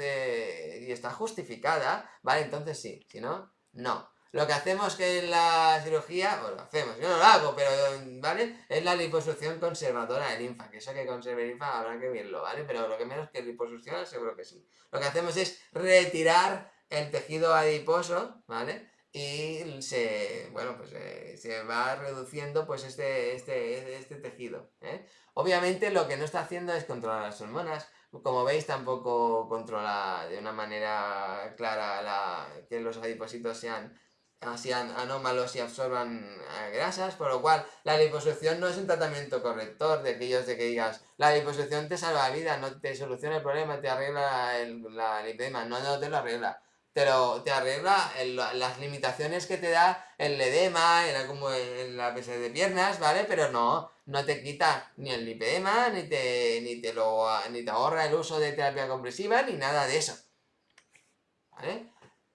y está justificada, ¿vale? Entonces sí, si no, no. Lo que hacemos que en la cirugía, o lo hacemos, yo no lo hago, pero, ¿vale? Es la liposucción conservadora de linfa, que eso que conserve linfa habrá que verlo, ¿vale? Pero lo que menos que liposucción seguro que sí. Lo que hacemos es retirar el tejido adiposo, ¿vale? Y se, bueno, pues eh, se va reduciendo pues este, este, este tejido, ¿eh? Obviamente lo que no está haciendo es controlar las hormonas, como veis tampoco controla de una manera clara la, que los adipocitos sean así anómalos y absorban eh, grasas, por lo cual la liposucción no es un tratamiento corrector de aquellos de que digas la liposucción te salva la vida, no te soluciona el problema, te arregla el, la lipedema, no, no te lo arregla, pero te arregla las limitaciones que te da el edema, como en la pesa de piernas, ¿vale? Pero no, no te quita ni el lipedema, ni te, ni te, lo, ni te ahorra el uso de terapia compresiva, ni nada de eso, ¿vale?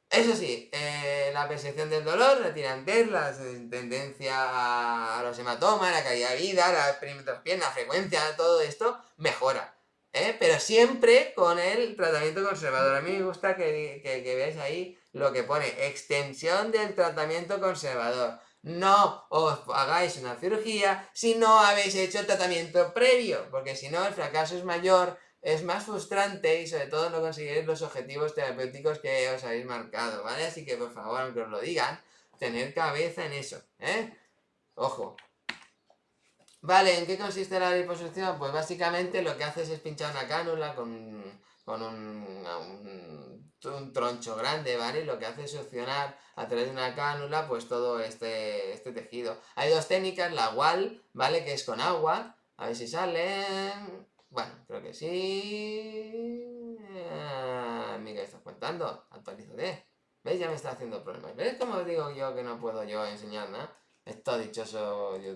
Eso sí, eh, la percepción del dolor, la tirantez, la tendencia a los hematomas, la calidad de vida, la perímetros la frecuencia, todo esto mejora. ¿Eh? Pero siempre con el tratamiento conservador. A mí me gusta que, que, veáis ahí lo que pone extensión del tratamiento conservador. No os hagáis una cirugía si no habéis hecho tratamiento previo, porque si no el fracaso es mayor es más frustrante y sobre todo no conseguiréis los objetivos terapéuticos que os habéis marcado, ¿vale? Así que por favor, aunque os lo digan, tener cabeza en eso, ¿eh? Ojo. Vale, ¿en qué consiste la liposucción? Pues básicamente lo que haces es pinchar una cánula con, un, un, troncho grande, ¿vale? Lo que hace es succionar a través de una cánula pues todo este, este tejido. Hay dos técnicas, la WAL, ¿vale? Que es con agua, a ver si sale bueno, creo que sí. Ah, mira, estás contando. Actualízate. ¿Veis? Ya me está haciendo problemas. ¿Veis cómo digo yo que no puedo yo enseñar nada? Esto dichoso. Yo,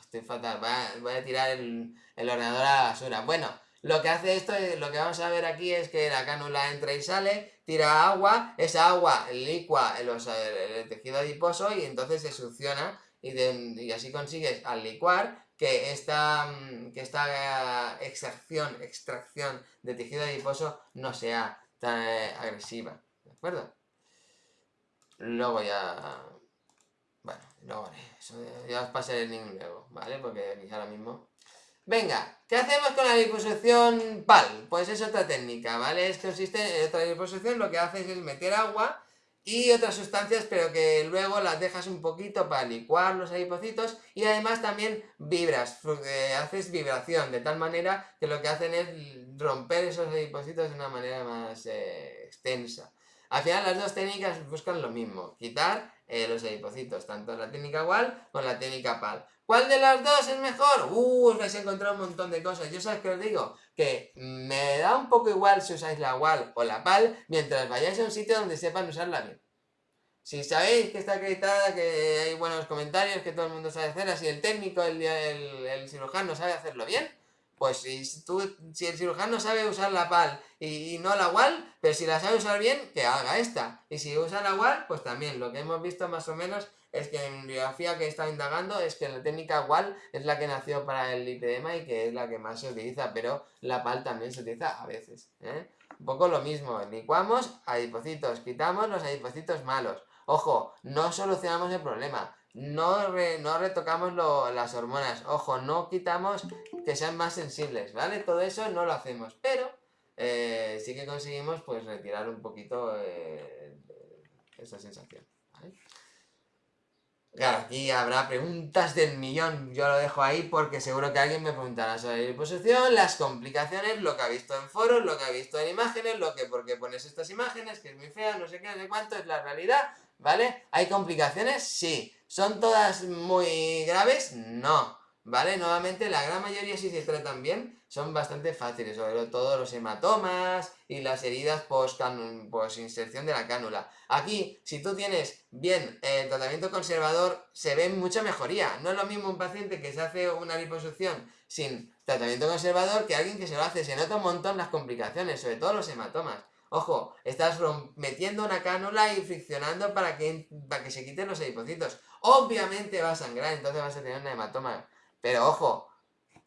estoy fatal. Voy a, tirar el, ordenador a la basura. Bueno, lo que hace esto, lo que vamos a ver aquí es que la cánula entra y sale, tira agua, esa agua licua el, el tejido adiposo y entonces se succiona y, y así consigues al licuar que esta, mm, que esta extracción, extracción de tejido adiposo no sea tan eh, agresiva, ¿de acuerdo? Luego ya... Bueno, luego eso ya os pasaré el link luego, ¿vale? Porque ahora mismo... Venga, ¿qué hacemos con la liposucción PAL? Pues es otra técnica, ¿vale? Es consiste en otra liposucción, lo que haces es meter agua y otras sustancias, pero que luego las dejas un poquito para licuar los adipocitos y además también vibras, haces vibración, de tal manera que lo que hacen es romper esos adipocitos de una manera más eh, extensa. Al final las dos técnicas buscan lo mismo, quitar eh, los adipocitos, tanto la técnica WAL como la técnica PAL. ¿Cuál de las dos es mejor? Uh, os vais a encontrar un montón de cosas. Yo sabes que os digo que me da un poco igual si usáis la WAL o la PAL mientras vayáis a un sitio donde sepan usarla bien. Si sabéis que está acreditada, que hay buenos comentarios, que todo el mundo sabe hacerla, si el técnico, el, el cirujano sabe hacerlo bien, pues si, tú, si el cirujano sabe usar la PAL y, no la WAL, pero si la sabe usar bien, que haga esta. Y si usa la WAL, pues también. Lo que hemos visto más o menos es que en biografía que he estado indagando es que la técnica WAL es la que nació para el lipedema y que es la que más se utiliza, pero la PAL también se utiliza a veces. ¿eh? Un poco lo mismo, licuamos adipocitos, quitamos los adipocitos malos. Ojo, no solucionamos el problema, no, no retocamos las hormonas, ojo, no quitamos que sean más sensibles, ¿vale? Todo eso no lo hacemos, pero eh, sí que conseguimos pues retirar un poquito eh, esa sensación, ¿vale? Claro, aquí habrá preguntas del millón, yo lo dejo ahí porque seguro que alguien me preguntará sobre la liposucción, las complicaciones, lo que ha visto en foros, lo que ha visto en imágenes, lo que por qué pones estas imágenes, que es muy fea, no sé qué, no sé cuánto, es la realidad, ¿vale? ¿Hay complicaciones? Sí. ¿Son todas muy graves? No. ¿vale? Nuevamente, la gran mayoría, si se tratan bien, son bastante fáciles, sobre todo los hematomas y las heridas post, inserción de la cánula. Aquí, si tú tienes bien el tratamiento conservador, se ve mucha mejoría. No es lo mismo un paciente que se hace una liposucción sin tratamiento conservador que alguien que se lo hace. Se nota un montón las complicaciones, sobre todo los hematomas. Ojo, estás metiendo una cánula y friccionando para que, para que se quiten los adipocitos. Obviamente va a sangrar, entonces vas a tener un hematoma. Pero ojo,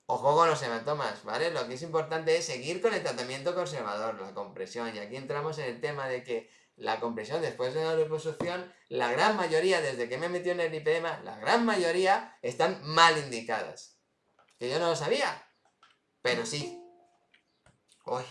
ojo con los hematomas, ¿vale? Lo que es importante es seguir con el tratamiento conservador, la compresión. Y aquí entramos en el tema de que la compresión después de la liposucción, la gran mayoría, desde que me he metido en el lipedema, la gran mayoría están mal indicadas. Que yo no lo sabía, pero sí. Uy,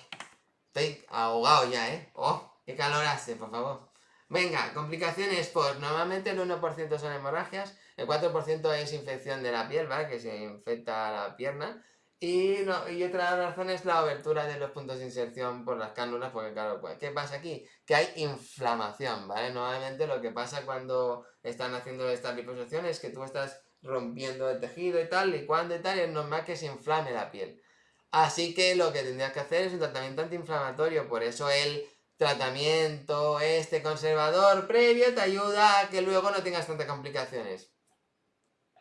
estoy ahogado ya, ¿eh? ¡Oh! ¡Qué calor hace, por favor! Venga, complicaciones, pues normalmente el 1% son hemorragias, el 4% es infección de la piel, ¿vale? Que se infecta la pierna. Y, y otra razón es la abertura de los puntos de inserción por las cánulas, porque claro, pues, ¿qué pasa aquí? Que hay inflamación, ¿vale? Normalmente lo que pasa cuando están haciendo estas liposucciones es que tú estás rompiendo el tejido y tal, y cuando y tal, es normal que se inflame la piel. Así que lo que tendrías que hacer es un tratamiento antiinflamatorio, por eso el tratamiento este conservador previo te ayuda a que luego no tengas tantas complicaciones.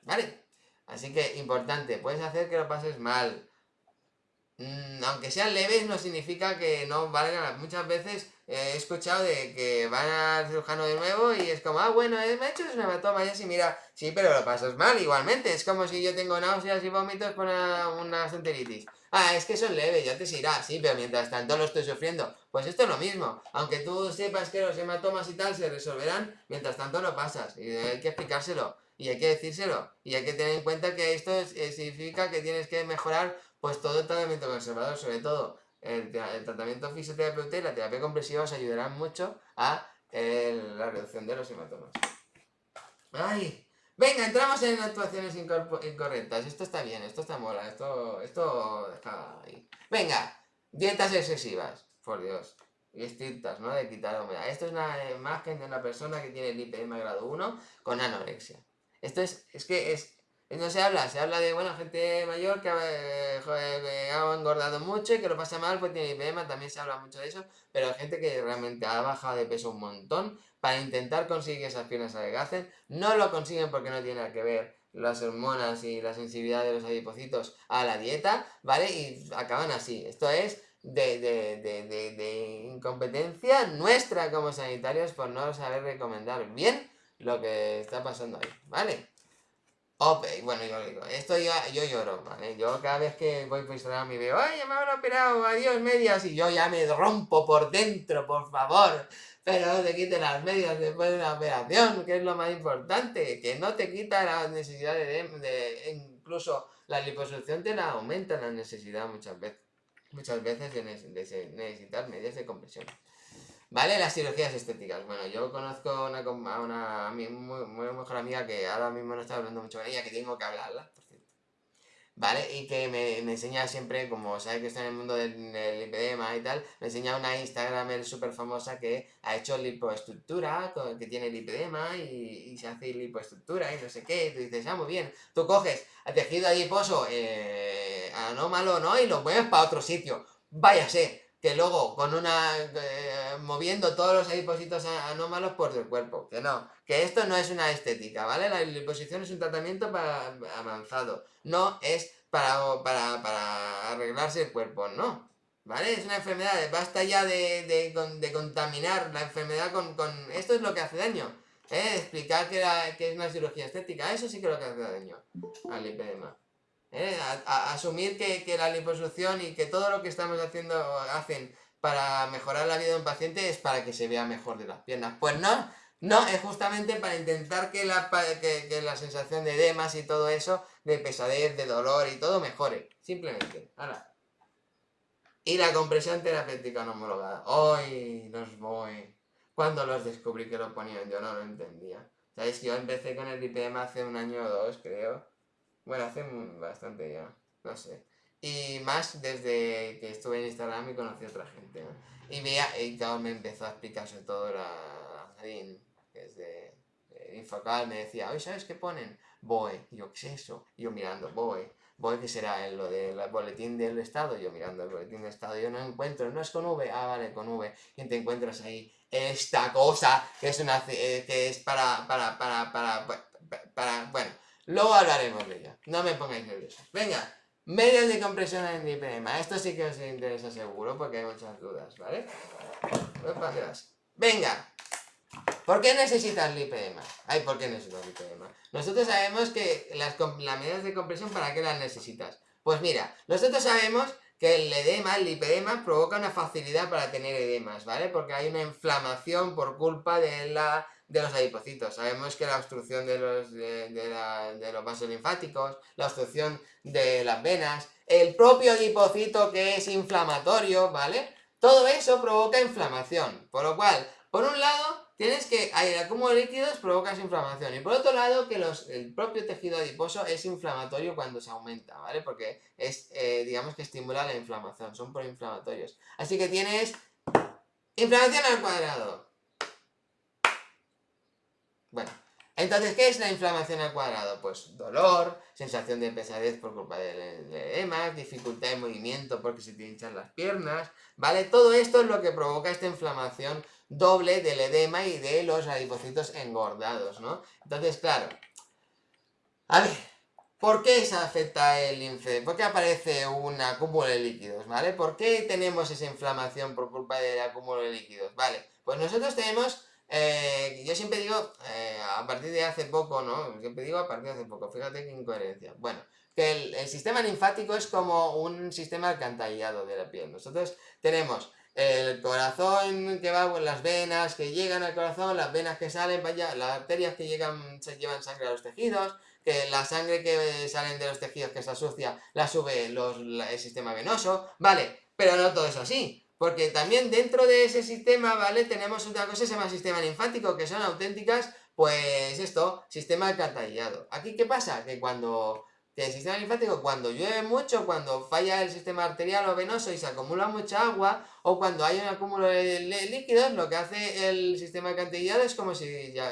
¿Vale? Así que, importante, puedes hacer que lo pases mal. Mm, aunque sean leves, no significa que no valgan. Muchas veces he escuchado de que van al cirujano de nuevo y es como, ah, bueno, eh, me he hecho una hematoma y así, mira, sí, pero lo pasas mal igualmente. Es como si yo tengo náuseas y vómitos por una, una Ah, es que son leves, ya te irá, sí, pero mientras tanto lo estoy sufriendo. Pues esto es lo mismo. Aunque tú sepas que los hematomas y tal se resolverán, mientras tanto lo pasas. Y hay que explicárselo. Y hay que decírselo. Y hay que tener en cuenta que esto eh, significa que tienes que mejorar pues todo el tratamiento conservador, sobre todo el, tratamiento fisioterapéutico y la terapia compresiva os ayudarán mucho a la reducción de los hematomas. ¡Ay! Venga, entramos en actuaciones incorrectas. Esto está bien, esto está mola, esto, esto está ahí. Venga, dietas excesivas, por Dios. Y estrictas, ¿no? De quitar humedad. Esto es una imagen de una persona que tiene lipedema grado 1 con anorexia. Esto es, es que es, no se habla, se habla de, bueno, gente mayor que eh, ha engordado mucho y que lo pasa mal, pues tiene lipedema, también se habla mucho de eso, pero gente que realmente ha bajado de peso un montón para intentar conseguir esas piernas adelgacen. No lo consiguen porque no tiene que ver las hormonas y la sensibilidad de los adipocitos a la dieta, ¿vale? Y acaban así. Esto es de, de, de, de, incompetencia nuestra como sanitarios por no saber recomendar bien lo que está pasando ahí, ¿vale? Ok, bueno, yo digo, esto yo, yo lloro, ¿vale? Yo cada vez que voy por Instagram y veo, ¡ay, me han operado! ¡Adiós, medias! Y yo ya me rompo por dentro, por favor. Pero no te quiten las medias después de una operación, que es lo más importante. Que no te quita la necesidad de, incluso la liposucción te la aumenta la necesidad muchas veces. Muchas veces de, necesitar medias de compresión. ¿Vale? Las cirugías estéticas. Bueno, yo conozco a una, una, muy, muy, mejor amiga que ahora mismo no está hablando mucho con ella, que tengo que hablarla, por cierto. ¿Vale? Y que me, enseña siempre, como sabe que está en el mundo del, lipedema y tal, me enseña una Instagramer súper famosa que ha hecho lipoestructura, que tiene lipedema y, y, se hace lipoestructura y no sé qué. Y tú dices, ah, muy bien. Tú coges a tejido adiposo eh, anómalo, ¿no? Y lo mueves para otro sitio. Váyase que luego con una eh, moviendo todos los adipocitos anómalos por el cuerpo, que no, que esto no es una estética, ¿vale? La liposición es un tratamiento para, avanzado, no es para, para, arreglarse el cuerpo, no, ¿vale? Es una enfermedad, basta ya de, de, contaminar la enfermedad con, con, esto es lo que hace daño, ¿eh? Explicar que, que es una cirugía estética, eso sí que es lo que hace daño al lipedema. ¿Eh? A, asumir que, la liposucción y que todo lo que estamos haciendo hacen para mejorar la vida de un paciente es para que se vea mejor de las piernas. Pues no, no, es justamente para intentar que la, que, la sensación de edemas y todo eso, de pesadez, de dolor y todo mejore. Simplemente. Ahora. Y la compresión terapéutica no homologada. Hoy los voy. Cuando los descubrí que lo ponían, yo no lo entendía. Sabéis que yo empecé con el IPM hace un año o dos, creo. Bueno, hace bastante ya, no sé. Y más desde que estuve en Instagram y conocí a otra gente, Y veía, y me empezó a explicar sobre todo la, que es de, Infocal, me decía, oye, ¿sabes qué ponen? BOE, yo, ¿qué es eso? Yo mirando, BOE, BOE que será lo del boletín del Estado, yo mirando el boletín del Estado, yo no encuentro, no es con V, ah, vale, con V, y te encuentras ahí esta cosa que es una, eh, que es para, para, para, para, para, bueno, luego hablaremos de ella, no me pongáis nerviosos. Venga, medios de compresión en IPMA, esto sí que os interesa seguro porque hay muchas dudas, ¿vale? Venga, ¿Por qué necesitas el IPMA? Ay, ¿por qué necesitas el IPMA? Nosotros sabemos que las, las medidas de compresión, ¿para qué las necesitas? Pues mira, nosotros sabemos que el edema, el lipedema, provoca una facilidad para tener edemas, ¿vale? Porque hay una inflamación por culpa de, la, de los adipocitos. Sabemos que la obstrucción de los, de, los vasos linfáticos, la obstrucción de las venas, el propio adipocito que es inflamatorio, ¿vale? Todo eso provoca inflamación, por lo cual, por un lado, tienes que el acúmulo de líquidos provoca inflamación. Y por otro lado, que los, el propio tejido adiposo es inflamatorio cuando se aumenta, ¿vale? Porque es, eh, digamos que estimula la inflamación, son proinflamatorios. Así que tienes inflamación al cuadrado. Bueno, entonces, ¿qué es la inflamación al cuadrado? Pues dolor, sensación de pesadez por culpa del edema, dificultad de movimiento porque se te hinchan las piernas, ¿vale? Todo esto es lo que provoca esta inflamación doble del edema y de los adipocitos engordados, ¿no? Entonces, claro, a ver, ¿por qué se afecta el linfe? ¿Por qué aparece un acúmulo de líquidos, ¿vale? ¿Por qué tenemos esa inflamación por culpa del acúmulo de líquidos? Vale, pues nosotros tenemos, eh, yo siempre digo, eh, a partir de hace poco, ¿no? Siempre digo a partir de hace poco, fíjate qué incoherencia. Bueno, que el, sistema linfático es como un sistema alcantarillado de la piel. Nosotros tenemos el corazón que va, las venas que llegan al corazón, las venas que salen allá, las arterias que llegan, se llevan sangre a los tejidos, que la sangre que salen de los tejidos que se asocia la sube los, el sistema venoso, vale, pero no todo es así. Porque también dentro de ese sistema, ¿vale? Tenemos otra cosa que se llama sistema linfático, que son auténticas, pues esto, sistema alcantarillado. Aquí, ¿qué pasa? Que cuando el sistema linfático cuando llueve mucho, cuando falla el sistema arterial o venoso y se acumula mucha agua, o cuando hay un acúmulo de líquidos, lo que hace el sistema alcantarillado es como si ya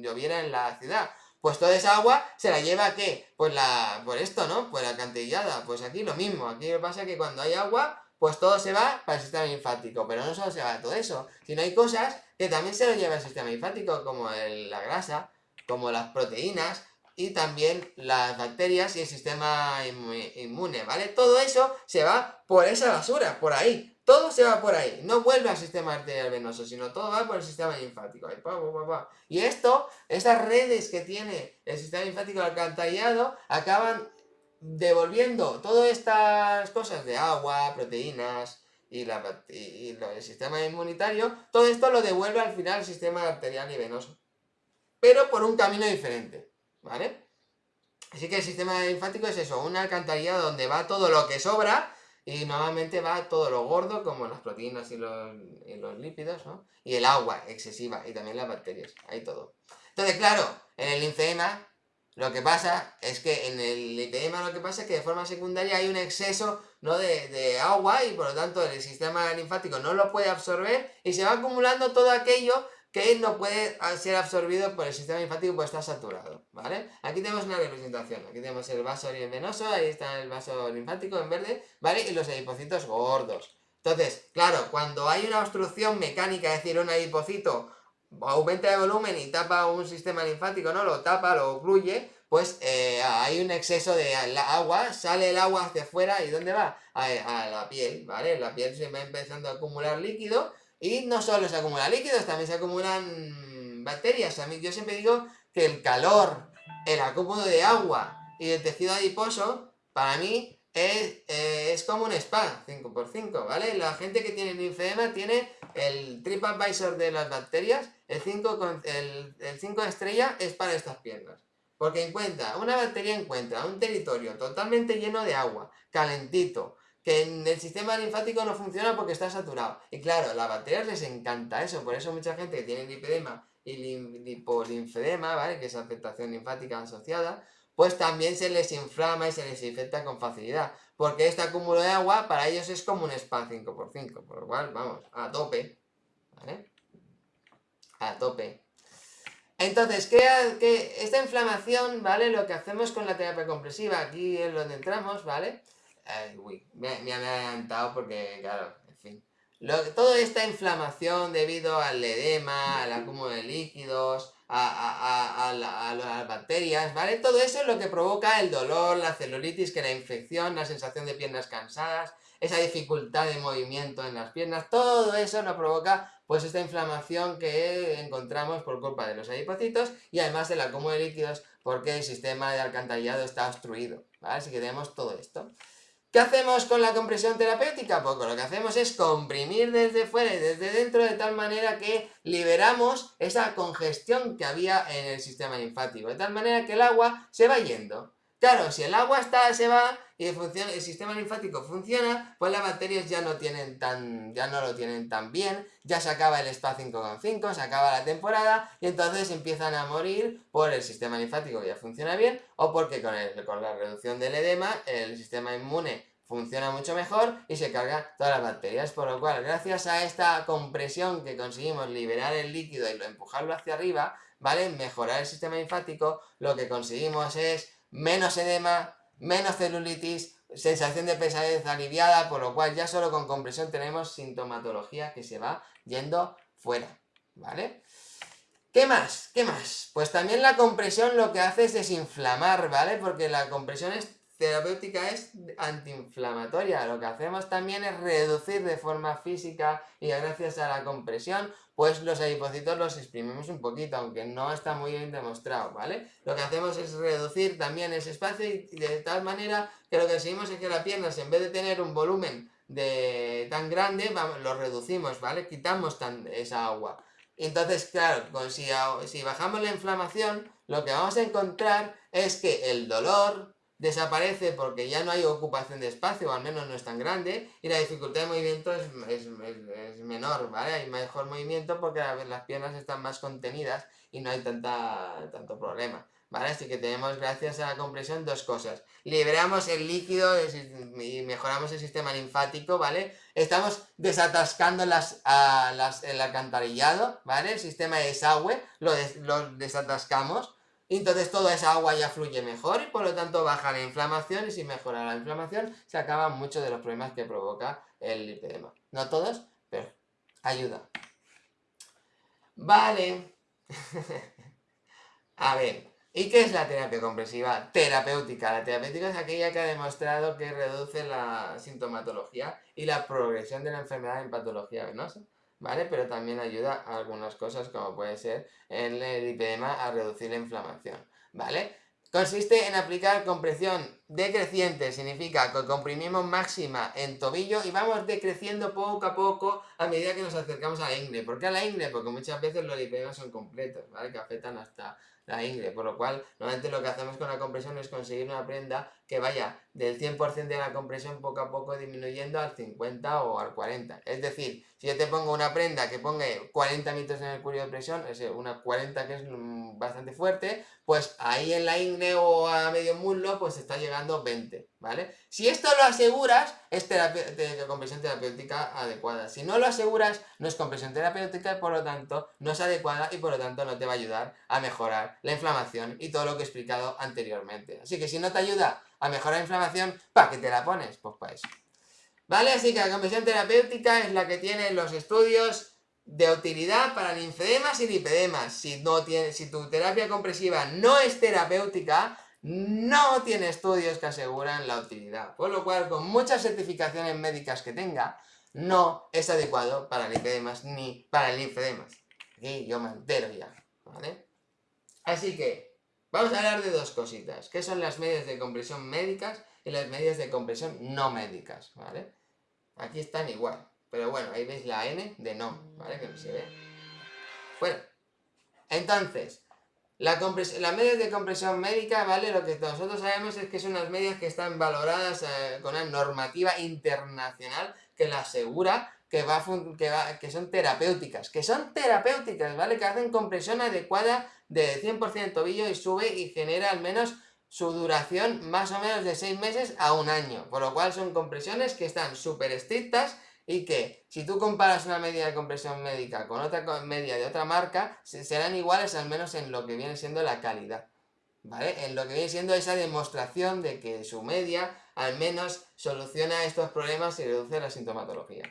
lloviera en la ciudad. Pues toda esa agua se la lleva qué? Pues la, por esto, ¿no? Pues la alcantarillada. Pues aquí lo mismo. Aquí lo que pasa es que cuando hay agua, pues todo se va para el sistema linfático. Pero no solo se va todo eso, sino hay cosas que también se lo lleva el sistema linfático, como la grasa, como las proteínas, y también las bacterias y el sistema inmune, ¿vale? Todo eso se va por esa basura, por ahí. Todo se va por ahí. No vuelve al sistema arterial venoso, sino todo va por el sistema linfático. Y esto, estas redes que tiene el sistema linfático alcantarillado, acaban devolviendo todas estas cosas de agua, proteínas y, la, y el sistema inmunitario, todo esto lo devuelve al final al sistema arterial y venoso. Pero por un camino diferente. ¿vale? Así que el sistema linfático es eso, una alcantarilla donde va todo lo que sobra y normalmente va todo lo gordo, como las proteínas y los, lípidos, ¿no? Y el agua excesiva y también las bacterias, hay todo. Entonces, claro, en el linfema lo que pasa es que en el linfema lo que pasa es que de forma secundaria hay un exceso ¿no? de, de agua y por lo tanto el sistema linfático no lo puede absorber y se va acumulando todo aquello que no puede ser absorbido por el sistema linfático porque está saturado, ¿vale? Aquí tenemos una representación, aquí tenemos el vaso venoso, ahí está el vaso linfático en verde, ¿vale? Y los adipocitos gordos. Entonces, claro, cuando hay una obstrucción mecánica, es decir, un adipocito aumenta de volumen y tapa un sistema linfático, ¿no? Lo tapa, lo ocluye, pues eh, hay un exceso de agua, sale el agua hacia afuera y ¿dónde va? A, a la piel, ¿vale? La piel se va empezando a acumular líquido y no solo se acumulan líquidos, también se acumulan bacterias. Yo siempre digo que el calor, el acúmulo de agua y el tejido adiposo, para mí, es, eh, es como un spa, 5x5, ¿vale? La gente que tiene linfedema tiene el TripAdvisor de las bacterias, el 5, el, el 5 estrella es para estas piernas. Porque encuentra, una bacteria encuentra un territorio totalmente lleno de agua, calentito, que en el sistema linfático no funciona porque está saturado. Y claro, a las bacterias les encanta eso, por eso mucha gente que tiene lipedema y lipolinfedema, ¿vale? Que es afectación linfática asociada, pues también se les inflama y se les infecta con facilidad. Porque este acúmulo de agua para ellos es como un spa 5x5, por lo cual, vamos, a tope, ¿vale? A tope. Entonces, que, esta inflamación, ¿vale? Lo que hacemos con la terapia compresiva, aquí es donde entramos, ¿vale? uy, me, me, adelantado porque, claro, en fin. toda esta inflamación debido al edema, al acúmulo de líquidos, a, las bacterias, ¿vale? Todo eso es lo que provoca el dolor, la celulitis, que la infección, la sensación de piernas cansadas, esa dificultad de movimiento en las piernas, todo eso nos provoca pues esta inflamación que encontramos por culpa de los adipocitos y además del acúmulo de líquidos porque el sistema de alcantarillado está obstruido, ¿vale? Así que tenemos todo esto. ¿Qué hacemos con la compresión terapéutica? Pues lo que hacemos es comprimir desde fuera y desde dentro de tal manera que liberamos esa congestión que había en el sistema linfático, de tal manera que el agua se va yendo. Claro, si el agua está, se va y el, el, sistema linfático funciona, pues las bacterias ya no, tienen tan, ya no lo tienen tan bien, ya se acaba el SPA 5,5, se acaba la temporada y entonces empiezan a morir por el sistema linfático que ya funciona bien o porque con, la reducción del edema el sistema inmune funciona mucho mejor y se carga todas las bacterias, por lo cual gracias a esta compresión que conseguimos liberar el líquido y lo empujarlo hacia arriba, ¿vale? Mejorar el sistema linfático, lo que conseguimos es menos edema, menos celulitis, sensación de pesadez aliviada, por lo cual ya solo con compresión tenemos sintomatología que se va yendo fuera, ¿vale? ¿Qué más? ¿Qué más? Pues también la compresión lo que hace es desinflamar, ¿vale? Porque la compresión es terapéutica es antiinflamatoria. Lo que hacemos también es reducir de forma física y gracias a la compresión, pues los adipocitos los exprimimos un poquito, aunque no está muy bien demostrado, ¿vale? Lo que hacemos es reducir también ese espacio y de tal manera que lo que conseguimos es que la pierna, en vez de tener un volumen de tan grande, lo reducimos, ¿vale? Quitamos esa agua. Entonces, claro, si bajamos la inflamación, lo que vamos a encontrar es que el dolor, desaparece porque ya no hay ocupación de espacio, o al menos no es tan grande, y la dificultad de movimiento es, menor, ¿vale? Hay mejor movimiento porque las piernas están más contenidas y no hay tanta, tanto problema, ¿vale? Así que tenemos, gracias a la compresión, dos cosas. Liberamos el líquido y mejoramos el sistema linfático, ¿vale? Estamos desatascando las, las, el alcantarillado, ¿vale? El sistema de desagüe lo, lo desatascamos, entonces toda esa agua ya fluye mejor y por lo tanto baja la inflamación y si mejora la inflamación se acaban muchos de los problemas que provoca el lipedema. No todos, pero ayuda. Vale. A ver, ¿y qué es la terapia compresiva terapéutica? La terapéutica es aquella que ha demostrado que reduce la sintomatología y la progresión de la enfermedad en patología venosa. ¿Vale? Pero también ayuda a algunas cosas como puede ser el lipedema a reducir la inflamación, ¿vale? Consiste en aplicar compresión decreciente, significa que comprimimos máxima en tobillo y vamos decreciendo poco a poco a medida que nos acercamos a la ingle. ¿Por qué a la ingle? Porque muchas veces los lipedemas son completos, ¿vale? Que afectan hasta la ingle, por lo cual normalmente lo que hacemos con la compresión es conseguir una prenda que vaya del 100% de la compresión poco a poco disminuyendo al 50 o al 40. Es decir, si yo te pongo una prenda que ponga 40 metros en el cuello de presión, es una 40 que es mm, bastante fuerte, pues ahí en la ingle o a medio muslo pues está llegando 20, ¿vale? Si esto lo aseguras, es compresión terapéutica adecuada. Si no lo aseguras, no es compresión terapéutica y por lo tanto no es adecuada y por lo tanto no te va a ayudar a mejorar la inflamación y todo lo que he explicado anteriormente. Así que si no te ayuda a mejorar la inflamación, ¿para qué te la pones? Pues para eso. ¿Vale? Así que la compresión terapéutica es la que tiene los estudios de utilidad para linfedemas y lipedemas. Si, no tiene, si tu terapia compresiva no es terapéutica, no tiene estudios que aseguran la utilidad. Por lo cual, con muchas certificaciones médicas que tenga, no es adecuado para linfedemas ni para linfedemas. Aquí yo me entero ya, ¿vale? Así que, Vamos a hablar de dos cositas, que son las medias de compresión médicas y las medias de compresión no médicas, ¿vale? Aquí están igual, pero bueno, ahí veis la N de no, ¿vale? Que no se ve. Bueno, entonces, la las medias de compresión médica, ¿vale? Lo que nosotros sabemos es que son unas medias que están valoradas eh, con una normativa internacional que la asegura que, va, que, va, que son terapéuticas, que son terapéuticas, ¿vale? Que hacen compresión adecuada de 100% tobillo y sube y genera al menos su duración más o menos de 6 meses a un año, por lo cual son compresiones que están súper estrictas y que si tú comparas una media de compresión médica con otra media de otra marca, serán iguales al menos en lo que viene siendo la calidad. ¿Vale? En lo que viene siendo esa demostración de que su media al menos soluciona estos problemas y reduce la sintomatología.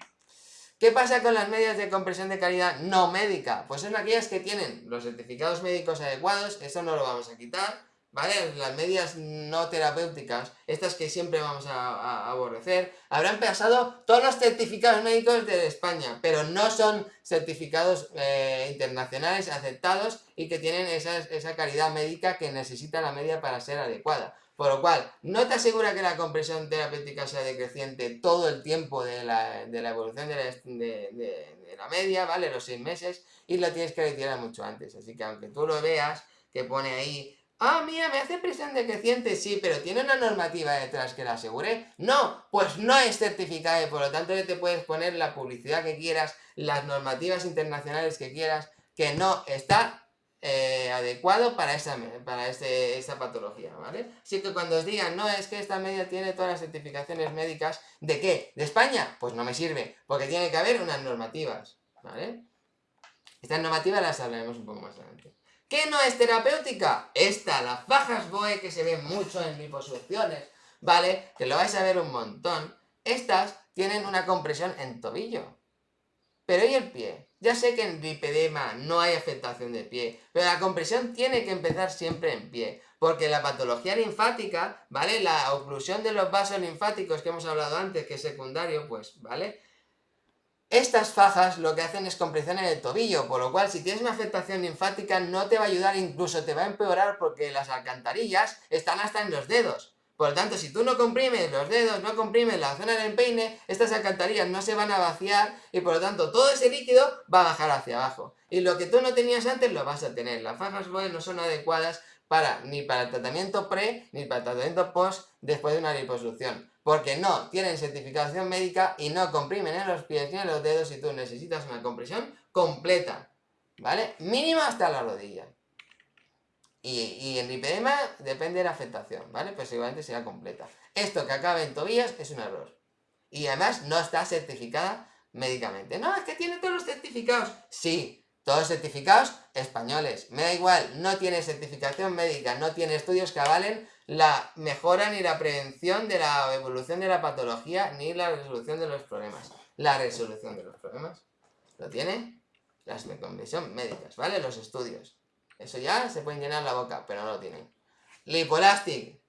¿Qué pasa con las medias de compresión de calidad no médica? Pues son aquellas que tienen los certificados médicos adecuados, eso no lo vamos a quitar, ¿vale? Las medias no terapéuticas, estas que siempre vamos a, aborrecer, habrán pasado todos los certificados médicos de España, pero no son certificados eh, internacionales aceptados y que tienen esa, esa calidad médica que necesita la media para ser adecuada. Por lo cual, no te asegura que la compresión terapéutica sea decreciente todo el tiempo de la, evolución de la, de la, media, ¿vale? Los seis meses, y la tienes que retirar mucho antes. Así que aunque tú lo veas, que pone ahí Ah, mira, me hace presión decreciente, sí, pero ¿tiene una normativa detrás que la asegure? No, pues no es certificada y por lo tanto te puedes poner la publicidad que quieras, las normativas internacionales que quieras, que no está eh, adecuado para esa, para patología, ¿vale? Así que cuando os digan, no, es que esta media tiene todas las certificaciones médicas, ¿de qué? ¿De España? Pues no me sirve, porque tiene que haber unas normativas, ¿vale? Estas normativas las hablaremos un poco más adelante. ¿Qué no es terapéutica? Esta, las fajas BOE que se ven mucho en liposucciones, ¿vale? Que lo vais a ver un montón. Estas tienen una compresión en tobillo. Pero ¿y el pie? Ya sé que en lipedema no hay afectación de pie, pero la compresión tiene que empezar siempre en pie, porque la patología linfática, ¿vale? La oclusión de los vasos linfáticos que hemos hablado antes, que es secundario, pues, ¿vale? Estas fajas lo que hacen es compresión en el tobillo, por lo cual si tienes una afectación linfática no te va a ayudar, incluso te va a empeorar porque las alcantarillas están hasta en los dedos. Por lo tanto, si tú no comprimes los dedos, no comprimes la zona del empeine, estas alcantarillas no se van a vaciar y por lo tanto todo ese líquido va a bajar hacia abajo. Y lo que tú no tenías antes lo vas a tener. Las fajas no son adecuadas para, ni para el tratamiento pre ni para el tratamiento post después de una liposucción porque no tienen certificación médica y no comprimen en los pies ni en los dedos y tú necesitas una compresión completa, ¿vale? Mínimo hasta la rodilla. Y, el lipedema depende de la afectación, ¿vale? Pues igualmente será completa. Esto que acaba en tobillas es un error. Y además no está certificada médicamente. No, es que tiene todos los certificados. Sí, todos certificados españoles. Me da igual, no tiene certificación médica, no tiene estudios que avalen la mejora ni la prevención de la evolución de la patología ni la resolución de los problemas. La resolución de los problemas lo tiene las condición médicas, ¿vale? Los estudios. Eso ya se pueden llenar la boca, pero no lo tienen. Lipolastic.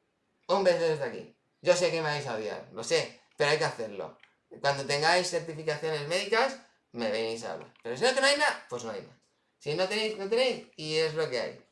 Un beso desde aquí. Yo sé que me vais a odiar, lo sé, pero hay que hacerlo. Cuando tengáis certificaciones médicas, me venís a hablar. Pero si no que nada, pues no hay nada. Si no tenéis, no tenéis, y es lo que hay.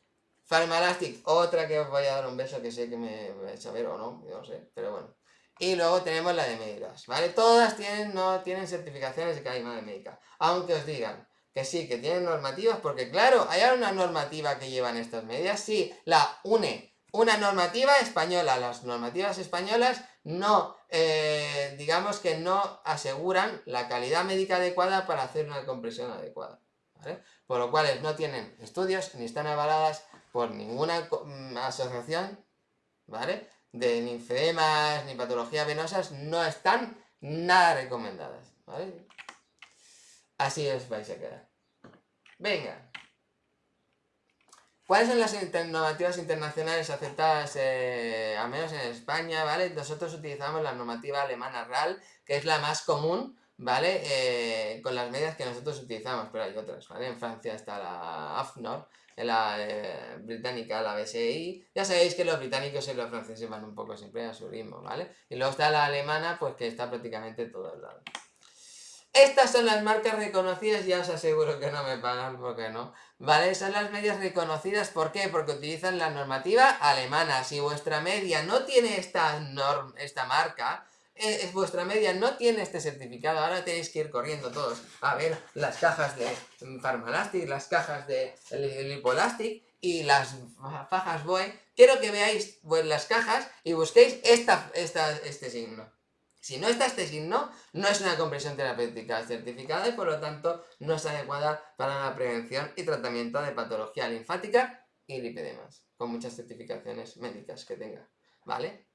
Pharmalastic, otra que os voy a dar un beso que sé que me vais a ver o no, no sé, pero bueno. Y luego tenemos la de médicas, ¿vale? Todas tienen, no tienen certificaciones de calidad médica. Aunque os digan que sí, que tienen normativas, porque claro, hay una normativa que llevan estas medidas, sí, la UNE, una normativa española. Las normativas españolas no, eh, digamos que no aseguran la calidad médica adecuada para hacer una compresión adecuada. Por lo cual no tienen estudios ni están avaladas por ninguna mm, asociación, ¿vale? De linfedemas ni patologías venosas no están nada recomendadas. Así os vais a quedar. Venga. ¿Cuáles son las normativas internacionales aceptadas, eh, al menos en España, ¿vale? Nosotros utilizamos la normativa alemana RAL, que es la más común, ¿vale? Eh, con las medidas que nosotros utilizamos, pero hay otras, ¿vale? En Francia está la AFNOR, la eh, británica, la BSI. Ya sabéis que los británicos y los franceses van un poco siempre a su ritmo, ¿vale? Y luego está la alemana, pues que está prácticamente en todos lados. Estas son las marcas reconocidas, ya os aseguro que no me pagan porque no. ¿Vale? Son las medias reconocidas, ¿por qué? Porque utilizan la normativa alemana. Si vuestra media no tiene esta, norm, esta marca, eh, vuestra media no tiene este certificado, ahora tenéis que ir corriendo todos a ver las cajas de Pharmalastic, las cajas de Lipolastic y las fajas BOE. Quiero que veáis las cajas y busquéis esta, esta, este signo. Si no está este signo, no es una compresión terapéutica certificada y por lo tanto no es adecuada para la prevención y tratamiento de patología linfática y lipidemas, con muchas certificaciones médicas que tenga, ¿vale?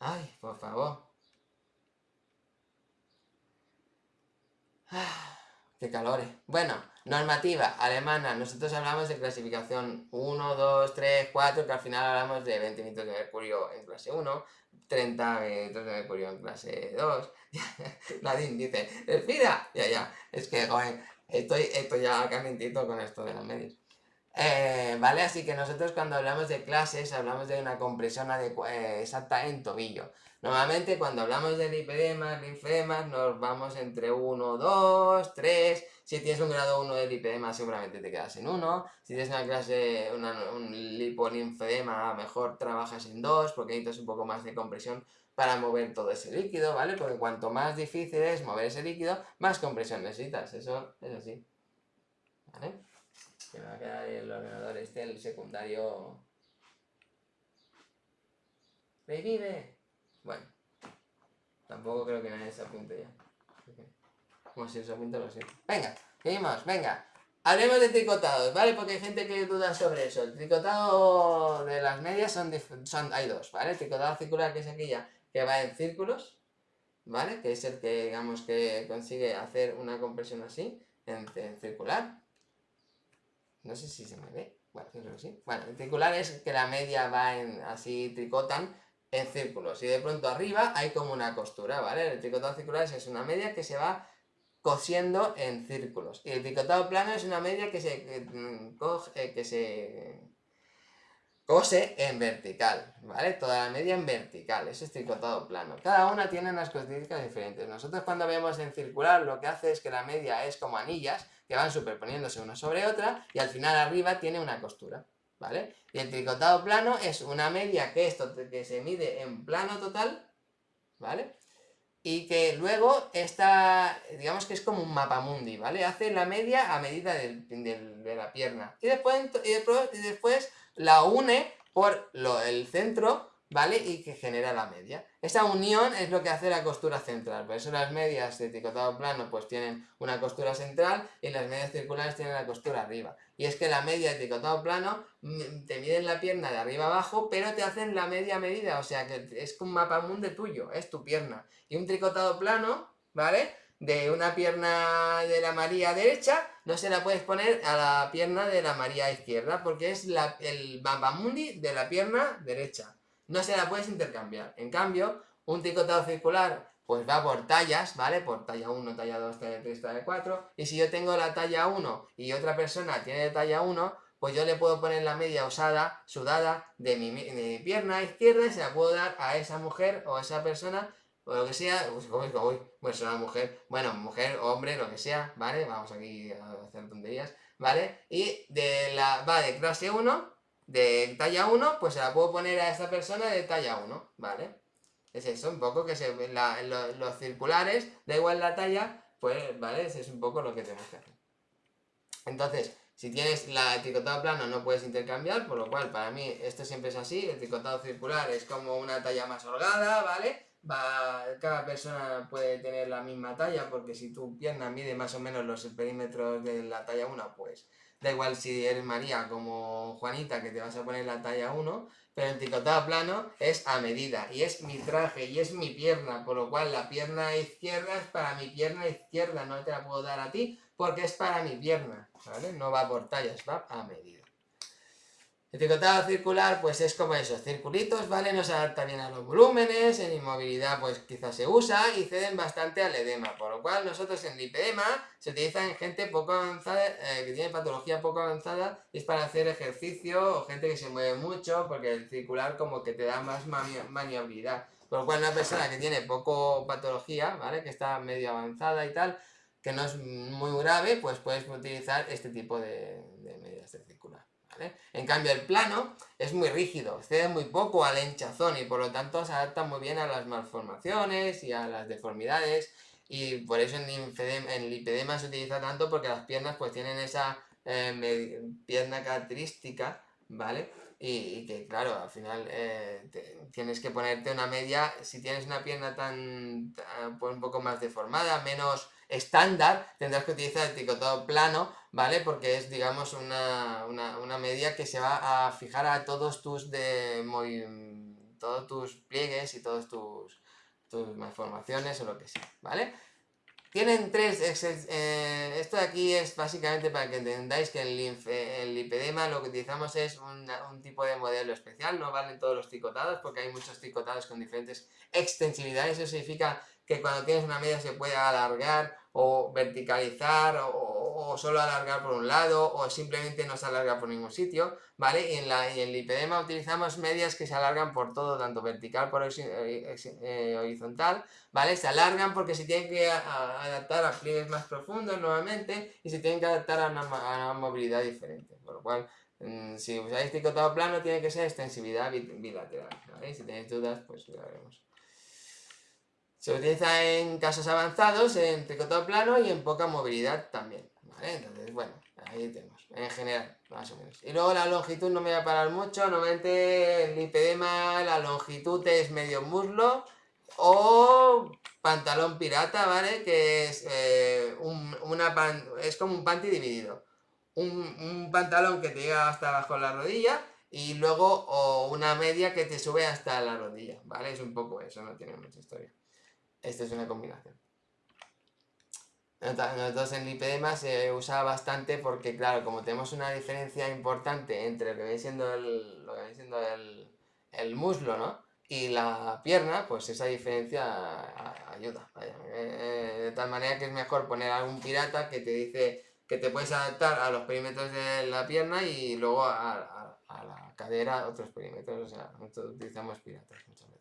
Ay, por favor. Ah, qué calores. Eh. Bueno, normativa alemana. Nosotros hablamos de clasificación 1, 2, 3, 4, que al final hablamos de 20 metros de mercurio en clase 1, 30 metros de mercurio en clase 2. Nadie dice, respira. Ya, ya. Es que, joder, estoy, estoy ya calentito con esto de los medios. Eh, ¿Vale? Así que nosotros cuando hablamos de clases hablamos de una compresión eh, exacta en tobillo. Normalmente cuando hablamos de lipedemas, linfedemas, nos vamos entre 1, 2, 3. Si tienes un grado 1 de lipedema seguramente te quedas en 1. Si tienes una clase, un lipolinfedema, mejor trabajas en 2 porque necesitas un poco más de compresión para mover todo ese líquido, ¿vale? Porque cuanto más difícil es mover ese líquido, más compresión necesitas. Eso es así. ¿Vale? Que me va a quedar el ordenador este, el secundario. ¡Revive! Bueno, tampoco creo que nadie se apunte ya. Como si se apunte lo siento. Venga, seguimos, venga. Hablemos de tricotados, ¿vale? Porque hay gente que duda sobre eso. El tricotado de las medias son, son hay dos, ¿vale? El tricotado circular, que es aquella que va en círculos, ¿vale? Que es el que, digamos, que consigue hacer una compresión así, en circular. No sé si se me ve. Bueno, creo que sí. Bueno, el circular es que la media va en, así, tricotan en círculos. Y de pronto arriba hay como una costura, ¿vale? El tricotado circular es una media que se va cosiendo en círculos. Y el tricotado plano es una media que se, que, mm, que se cose en vertical, ¿vale? Toda la media en vertical, eso es tricotado plano. Cada una tiene unas características diferentes. Nosotros cuando vemos en circular lo que hace es que la media es como anillas que van superponiéndose una sobre otra y al final arriba tiene una costura, ¿vale? Y el tricotado plano es una media que, esto, que se mide en plano total, ¿vale? Y que luego está, digamos que es como un mapa mundi, ¿vale? Hace la media a medida de la pierna. Y después, y después la une por el centro, ¿vale? Y que genera la media. Esa unión es lo que hace la costura central, por eso las medias de tricotado plano pues tienen una costura central y las medias circulares tienen la costura arriba. Y es que la media de tricotado plano mm, te miden la pierna de arriba abajo, pero te hacen la media medida, o sea que es un mapa mundi tuyo, es tu pierna. Y un tricotado plano, ¿vale? de una pierna de la María derecha, no se la puedes poner a la pierna de la María izquierda, porque es la, el Bambamundi de la pierna derecha. No se la puedes intercambiar. En cambio, un tricotado circular, pues va por tallas, ¿vale? Por talla 1, talla 2, talla 3, talla 4. Y si yo tengo la talla 1 y otra persona tiene talla 1, pues yo le puedo poner la media usada, sudada, de mi, pierna izquierda y se la puedo dar a esa mujer o a esa persona o lo que sea, uy, uy, pues una mujer, bueno, mujer, hombre, lo que sea, ¿vale? Vamos aquí a hacer tonterías, ¿vale? Y de la, va de clase 1, de talla 1, pues se la puedo poner a esta persona de talla 1, ¿vale? Es eso, un poco que se, la, los circulares, da igual la talla, pues, ¿vale? Ese es un poco lo que tenemos que hacer. Entonces, si tienes la tricotado plano no puedes intercambiar, por lo cual para mí esto siempre es así, el tricotado circular es como una talla más holgada, ¿vale? va, cada persona puede tener la misma talla, porque si tu pierna mide más o menos los perímetros de la talla 1, pues da igual si eres María como Juanita, que te vas a poner la talla 1, pero el tricotado plano es a medida, y es mi traje, y es mi pierna, por lo cual la pierna izquierda es para mi pierna izquierda, no te la puedo dar a ti, porque es para mi pierna, ¿vale? No va por tallas, va a medida. El tricotado circular pues es como esos circulitos, ¿vale? No se adapta bien a los volúmenes, en inmovilidad pues quizás se usa y ceden bastante al edema, por lo cual nosotros en lipedema se utiliza en gente poco avanzada, eh, que tiene patología poco avanzada, es para hacer ejercicio o gente que se mueve mucho, porque el circular como que te da más maniabilidad. Por lo cual una persona que tiene poco patología, ¿vale? Que está medio avanzada y tal, que no es muy grave, pues puedes utilizar este tipo de, de medidas de circular. En cambio el plano es muy rígido, cede muy poco al hinchazón y por lo tanto se adapta muy bien a las malformaciones y a las deformidades y por eso en, en lipedema se utiliza tanto porque las piernas pues tienen esa eh, pierna característica, ¿vale? Y, que claro, al final eh, tienes que ponerte una media, si tienes una pierna tan, pues, un poco más deformada, menos estándar, tendrás que utilizar el tricotado plano, ¿vale? Porque es, digamos, una, media que se va a fijar a todos tus de todos tus pliegues y todos tus, tus malformaciones o lo que sea, ¿vale? Tienen tres, eh, esto de aquí es básicamente para que entendáis que el, el lipedema lo que utilizamos es un tipo de modelo especial, no valen todos los tricotados porque hay muchos tricotados con diferentes extensibilidades, eso significa que cuando tienes una media se puede alargar o verticalizar o, solo alargar por un lado o simplemente no se alarga por ningún sitio, ¿vale? Y en, la, y en el lipedema utilizamos medias que se alargan por todo, tanto vertical por eh, eh, horizontal, ¿vale? Se alargan porque se tienen que adaptar a pliegues más profundos nuevamente y se tienen que adaptar a una, movilidad diferente, por lo cual mm, si usáis tricotado plano tiene que ser extensibilidad bilateral, ¿vale? Si tenéis dudas pues ya veremos. Se utiliza en casos avanzados, en tricotado plano y en poca movilidad también. ¿vale? Entonces, bueno, ahí tenemos, en general, más o menos. Y luego la longitud no me voy a parar mucho, normalmente el lipedema, la longitud es medio muslo o pantalón pirata, ¿vale? Que es, eh, una es como un panty dividido. Un, un, pantalón que te llega hasta abajo la rodilla y luego o una media que te sube hasta la rodilla, ¿vale? Es un poco eso, no tiene mucha historia. Esta es una combinación. Nosotros en lipedema se usa bastante porque, claro, como tenemos una diferencia importante entre lo que viene siendo el, lo que viene siendo el, muslo, ¿no? Y la pierna, pues esa diferencia ayuda. Eh, de tal manera que es mejor poner algún pirata que te dice que te puedes adaptar a los perímetros de la pierna y luego a, a la cadera otros perímetros. O sea, nosotros utilizamos piratas muchas veces.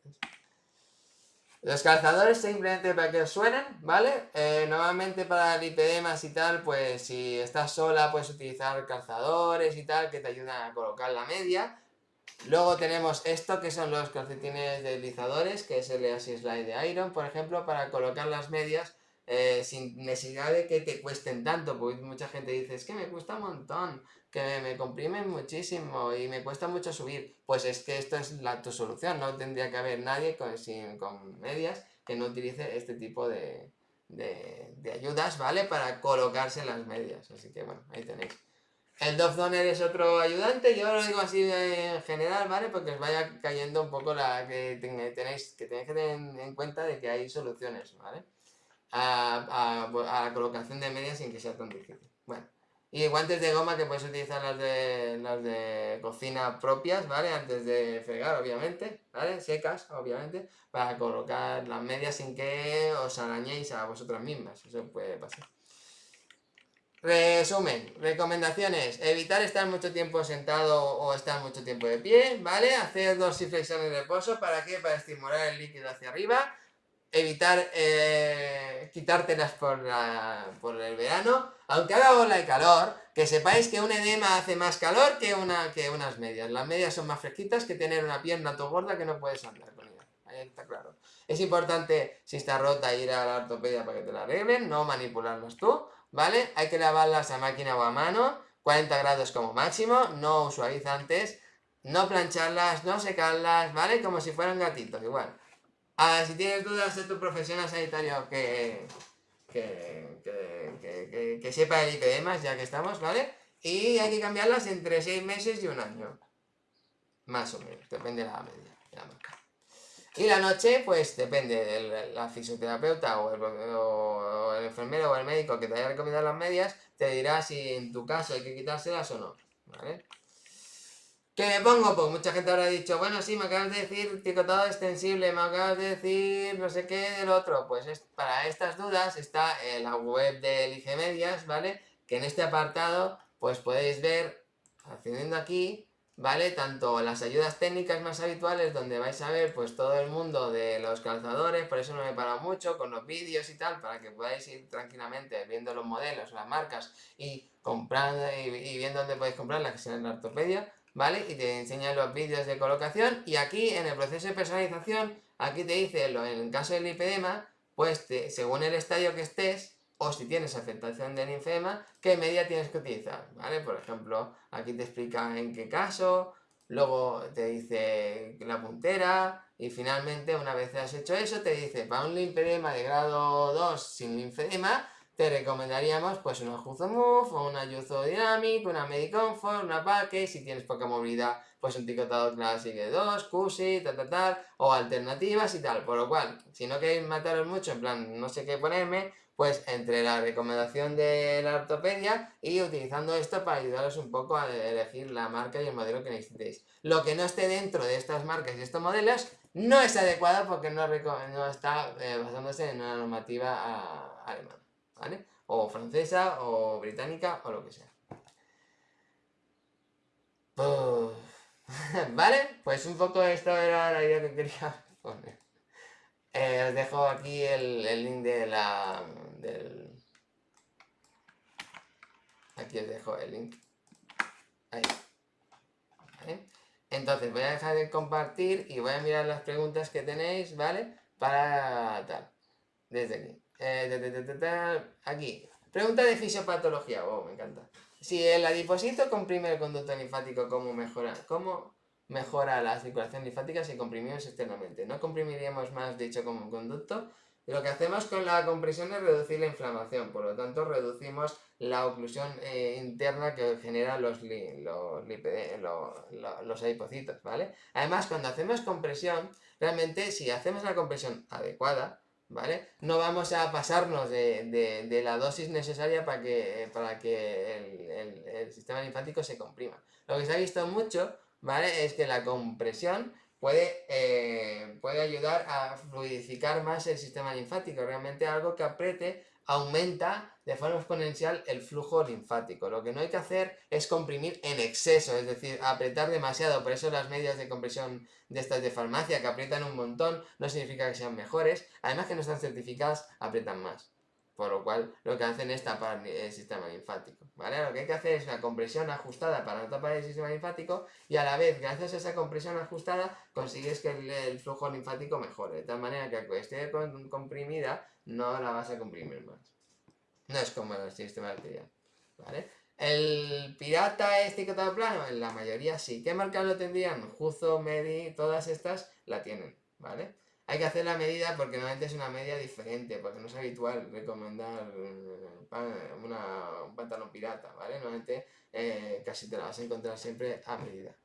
Los calzadores simplemente para que suenen, ¿vale? Eh, normalmente para lipedemas y tal, pues si estás sola puedes utilizar calzadores y tal que te ayudan a colocar la media. Luego tenemos esto que son los calcetines deslizadores, que es el Así Slide de Iron, por ejemplo, para colocar las medias eh, sin necesidad de que te cuesten tanto, porque mucha gente dice, es que me cuesta un montón, que me comprimen muchísimo y me cuesta mucho subir. Pues es que esto es la, tu solución, no tendría que haber nadie con, sin, con medias que no utilice este tipo de, de, ayudas, ¿vale? Para colocarse las medias, así que bueno, ahí tenéis. El Dove Donner es otro ayudante, yo lo digo así en general, ¿vale? Porque os vaya cayendo un poco la que tenéis que tener que tener en cuenta de que hay soluciones, ¿vale? a, la colocación de medias sin que sea tan difícil. Bueno, y guantes de goma que puedes utilizar las de, las de cocina propias, ¿vale? Antes de fregar, obviamente, ¿vale? Secas, obviamente, para colocar las medias sin que os arañéis a vosotras mismas. Eso puede pasar. Resumen, recomendaciones, evitar estar mucho tiempo sentado o estar mucho tiempo de pie, ¿vale? Hacer dorsiflexiones de reposo, ¿para qué? Para estimular el líquido hacia arriba, evitar eh, quitártelas por, por el verano, aunque haga ola de calor, que sepáis que un edema hace más calor que, una, que unas medias. Las medias son más fresquitas que tener una pierna todo gorda que no puedes andar con ella. Ahí está claro. Es importante, si está rota, ir a la ortopedia para que te la arreglen, no manipularlas tú, ¿vale? Hay que lavarlas a máquina o a mano, 40 grados como máximo, no suavizantes, no plancharlas, no secarlas, ¿vale? Como si fueran gatitos, igual. Ah, si tienes dudas de tu profesional sanitario que, que, que, que, sepa el ya que estamos, ¿vale? Y hay que cambiarlas entre 6 meses y un año. Más o menos, depende de la media. Y la noche, pues depende de la fisioterapeuta o el, o el, enfermero o el médico que te haya recomendado las medias, te dirá si en tu caso hay que quitárselas o no, ¿vale? ¿Qué me pongo? Pues mucha gente habrá dicho, bueno, sí, me acabas de decir tricotado extensible, me acabas de decir no sé qué del otro. Pues es, para estas dudas está en la web de Lige Medias, ¿vale? Que en este apartado, pues podéis ver, accediendo aquí, ¿vale? Tanto las ayudas técnicas más habituales, donde vais a ver pues todo el mundo de los calzadores, por eso no me he parado mucho, con los vídeos y tal, para que podáis ir tranquilamente viendo los modelos, las marcas, y comprando y, viendo dónde podéis comprarlas, que sea en la. ¿Vale? Y te enseña los vídeos de colocación y aquí en el proceso de personalización, aquí te dice, en el caso del lipedema, pues según el estadio que estés, o si tienes afectación de linfema, qué media tienes que utilizar, ¿vale? Por ejemplo, aquí te explica en qué caso, luego te dice la puntera, y finalmente, una vez has hecho eso, te dice, para un linfedema de grado 2 sin linfedema, te recomendaríamos pues una Juzo Move, o una Yuzo Dynamic, una Medicomfort, una Package, si tienes poca movilidad, pues un tricotado Classic de 2, Cusi, tal, tal, tal, o alternativas y tal. Por lo cual, si no queréis mataros mucho, en plan, no sé qué ponerme, pues entre la recomendación de la ortopedia y utilizando esto para ayudaros un poco a elegir la marca y el modelo que necesitéis. Lo que no esté dentro de estas marcas y estos modelos no es adecuado porque no, está eh, basándose en una normativa alemana, ¿vale? O francesa, o británica, o lo que sea. ¿Vale? Pues un poco esto era la idea que quería poner. Eh, os dejo aquí el, link de la... Del... Aquí os dejo el link. Ahí. Entonces voy a dejar de compartir y voy a mirar las preguntas que tenéis, ¿vale? Para tal. Desde aquí. Eh, aquí. Pregunta de fisiopatología. Oh, me encanta. Si el adipocito comprime el conducto linfático, ¿cómo mejora? ¿Cómo mejora la circulación linfática si comprimimos externamente? ¿No comprimiríamos más dicho como conducto? Lo que hacemos con la compresión es reducir la inflamación, por lo tanto reducimos la oclusión eh, interna que generan los, los, los adipocitos, ¿vale? Además, cuando hacemos compresión, realmente si hacemos la compresión adecuada, ¿vale? No vamos a pasarnos de, la dosis necesaria para que, para que el, sistema linfático se comprima. Lo que se ha visto mucho, ¿vale? Es que la compresión puede, eh, puede ayudar a fluidificar más el sistema linfático, realmente algo que apriete aumenta de forma exponencial el flujo linfático. Lo que no hay que hacer es comprimir en exceso, es decir, apretar demasiado. Por eso las medias de compresión de estas de farmacia que aprietan un montón no significa que sean mejores. Además que no están certificadas, aprietan más. Por lo cual, lo que hacen es tapar el sistema linfático, ¿vale? Lo que hay que hacer es una compresión ajustada para no tapar el sistema linfático y a la vez, gracias a esa compresión ajustada, consigues que el, flujo linfático mejore. De tal manera que aunque esté comprimida, no la vas a comprimir más. No es como el sistema ¿vale? El pirata este que está plano, en la mayoría sí. ¿Qué marca lo tendrían? Juzo, Medi, todas estas la tienen, ¿vale? Hay que hacer la medida porque normalmente es una media diferente, porque no es habitual recomendar eh, un pantalón pirata, ¿vale? Normalmente eh, casi te la vas a encontrar siempre a medida.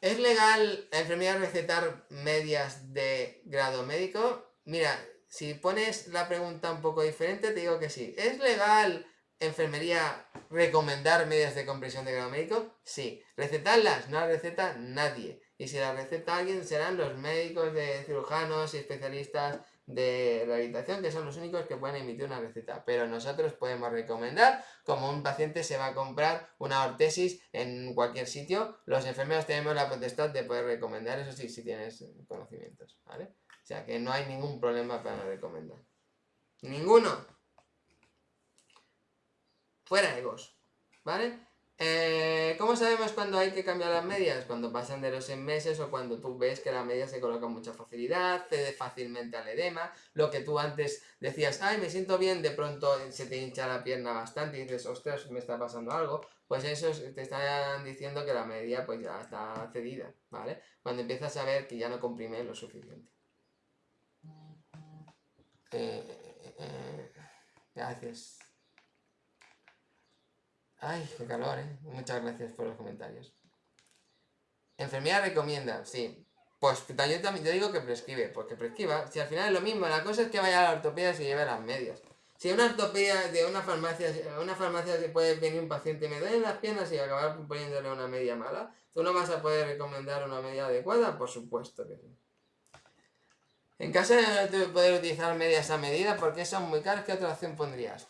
¿Es legal enfermedad recetar medias de grado médico? Mira, si pones la pregunta un poco diferente, te digo que sí. ¿Es legal enfermería recomendar medias de compresión de grado médico? Sí. ¿Recetarlas? No las receta nadie. Y si la receta alguien serán los médicos de cirujanos y especialistas de rehabilitación, que son los únicos que pueden emitir una receta. Pero nosotros podemos recomendar, como un paciente se va a comprar una ortesis en cualquier sitio, los enfermeros tenemos la potestad de poder recomendar, eso sí, si tienes conocimientos, ¿vale? O sea que no hay ningún problema para recomendar. ¡Ninguno! Fuera egos, ¿vale? Eh, ¿Cómo sabemos cuando hay que cambiar las medias? Cuando pasan de los 6 meses o cuando tú ves que la media se coloca con mucha facilidad, cede fácilmente al edema, lo que tú antes decías, ay, me siento bien, de pronto se te hincha la pierna bastante y dices, ostras, me está pasando algo, pues eso te están diciendo que la media pues ya está cedida, ¿vale? Cuando empiezas a ver que ya no comprime lo suficiente. Eh, eh, gracias. Ay, qué calor, ¿eh? Muchas gracias por los comentarios. Enfermera recomienda, sí. Pues yo también te digo que prescribe, porque prescriba. Si al final es lo mismo, la cosa es que vaya a la ortopedia y se lleve las medias. Si una ortopedia de una farmacia, una farmacia se puede venir un paciente y me duelen las piernas y acabar poniéndole una media mala, ¿tú no vas a poder recomendar una media adecuada? Por supuesto que sí. En caso de no poder utilizar medias a medida, porque son muy caras, ¿qué otra opción pondrías?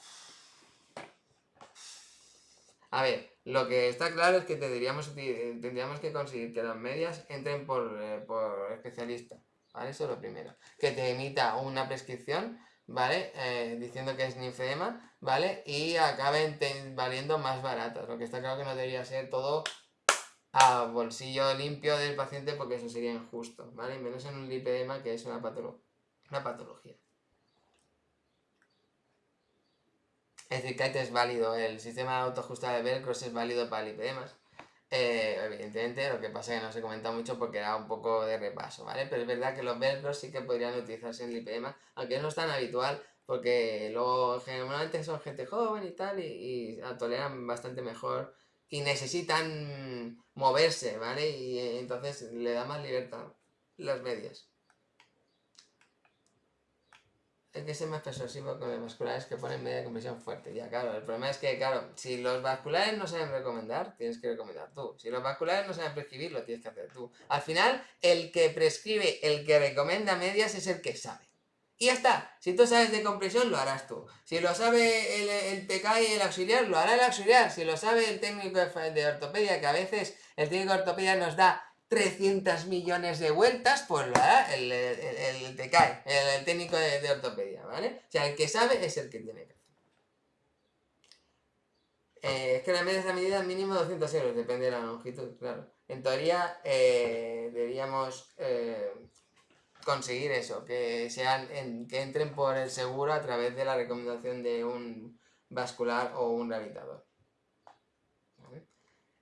A ver, lo que está claro es que tendríamos, tendríamos que conseguir que las medias entren por, eh, por especialista, ¿vale? Eso es lo primero. Que te emita una prescripción, ¿vale? Eh, diciendo que es ninfedema, ¿vale? Y acaben valiendo más baratas. Lo que está claro que no debería ser todo a bolsillo limpio del paciente porque eso sería injusto, ¿vale? Menos en un lipedema que es una, una patología. Es decir, que es válido, el sistema autoajustado de Velcro es válido para lipedemas. Eh, evidentemente, lo que pasa es que no se comenta mucho porque era un poco de repaso, ¿vale? Pero es verdad que los velcros sí que podrían utilizarse en lipedema, aunque no es tan habitual porque luego generalmente son gente joven y tal y, toleran bastante mejor y necesitan moverse, ¿vale? Y eh, entonces le da más libertad las medias. hay que ser más persuasivo con los vasculares que ponen media compresión fuerte. Ya, claro, el problema es que, claro, si los vasculares no saben recomendar, tienes que recomendar tú. Si los vasculares no saben prescribir, lo tienes que hacer tú. Al final, el que prescribe, el que recomienda medias es el que sabe. Y ya está. Si tú sabes de compresión, lo harás tú. Si lo sabe el, el TK y el auxiliar, lo hará el auxiliar. Si lo sabe el técnico de ortopedia, que a veces el técnico de ortopedia nos da 300 millones de vueltas, pues lo hará el, el, el, cae, el, técnico de, ortopedia, ¿vale? O sea, el que sabe es el que tiene que hacer. Eh, es que la media es la medida mínimo 200 euros, depende de la longitud, claro. En teoría, eh, deberíamos eh, conseguir eso, que, sean que entren por el seguro a través de la recomendación de un vascular o un rehabilitador.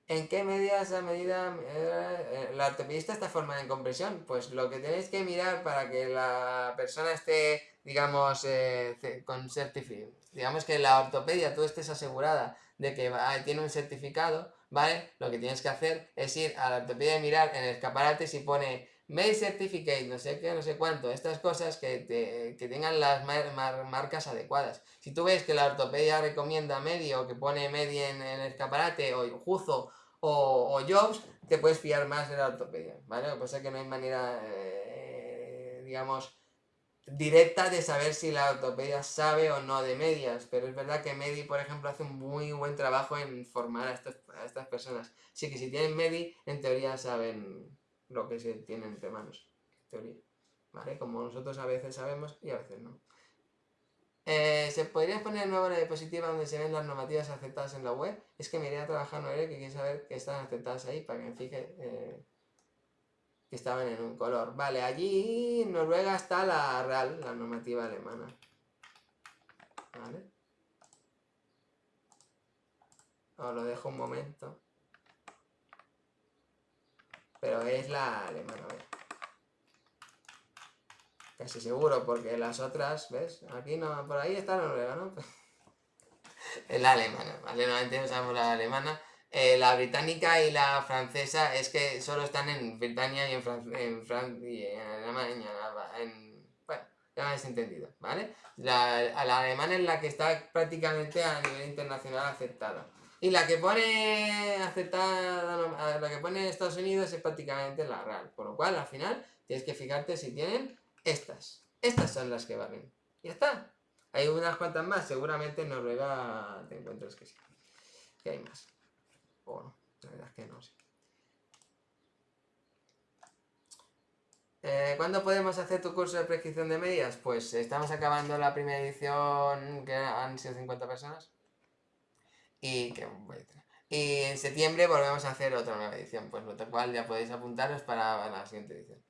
¿En qué medida esa medida eh, la ortopedista está formada en compresión? Pues lo que tenéis que mirar para que la persona esté, digamos, eh, con certificado, digamos que la ortopedia tú estés asegurada de que tiene un certificado, ¿vale? Lo que tienes que hacer es ir a la ortopedia y mirar en el escaparate si pone Med Certificate, no sé qué, no sé cuánto, estas cosas que, tengan las marcas adecuadas. Si tú ves que la ortopedia recomienda medio, que pone medio en, el escaparate, o Juzo, o, Jobs, te puedes fiar más de la ortopedia, ¿vale? Lo que pasa es que no hay manera, eh, digamos, directa de saber si la ortopedia sabe o no de medias, pero es verdad que Medi, por ejemplo, hace un muy buen trabajo en formar a estas, a estas personas. Así que si tienen Medi, en teoría saben lo que se tiene entre manos, en teoría. ¿Vale? Como nosotros a veces sabemos y a veces no. Eh, ¿Se podría poner nueva diapositiva donde se ven las normativas aceptadas en la web? Es que me iría a trabajar Noelia que quiere saber que están aceptadas ahí para que me fije eh, que estaban en un color. Vale, allí en Noruega está la RAL, la normativa alemana. ¿Vale? Os lo dejo un momento. Pero es la alemana, Casi seguro, porque las otras, ¿ves? Aquí no, por ahí está la noruega, ¿no? es la alemana, ¿vale? Normalmente usamos la alemana. Eh, la británica y la francesa es que solo están en Britania y en Francia y en Alemania, en, bueno, ya me habéis entendido, ¿vale? La alemana es la que está prácticamente a nivel internacional aceptada. Y la que pone aceptada, la que pone Estados Unidos es prácticamente la real. Por lo cual, al final, tienes que fijarte si tienen estas. Estas son las que valen. Ya está. Hay unas cuantas más. Seguramente en Noruega te encuentras que sí. Que hay más. O no. La verdad es que no sé. Eh, ¿Cuándo podemos hacer tu curso de prescripción de medias? Pues estamos acabando la primera edición, que han sido 50 personas. Y, y en septiembre volvemos a hacer otra nueva edición, pues lo cual ya podéis apuntaros para la siguiente edición.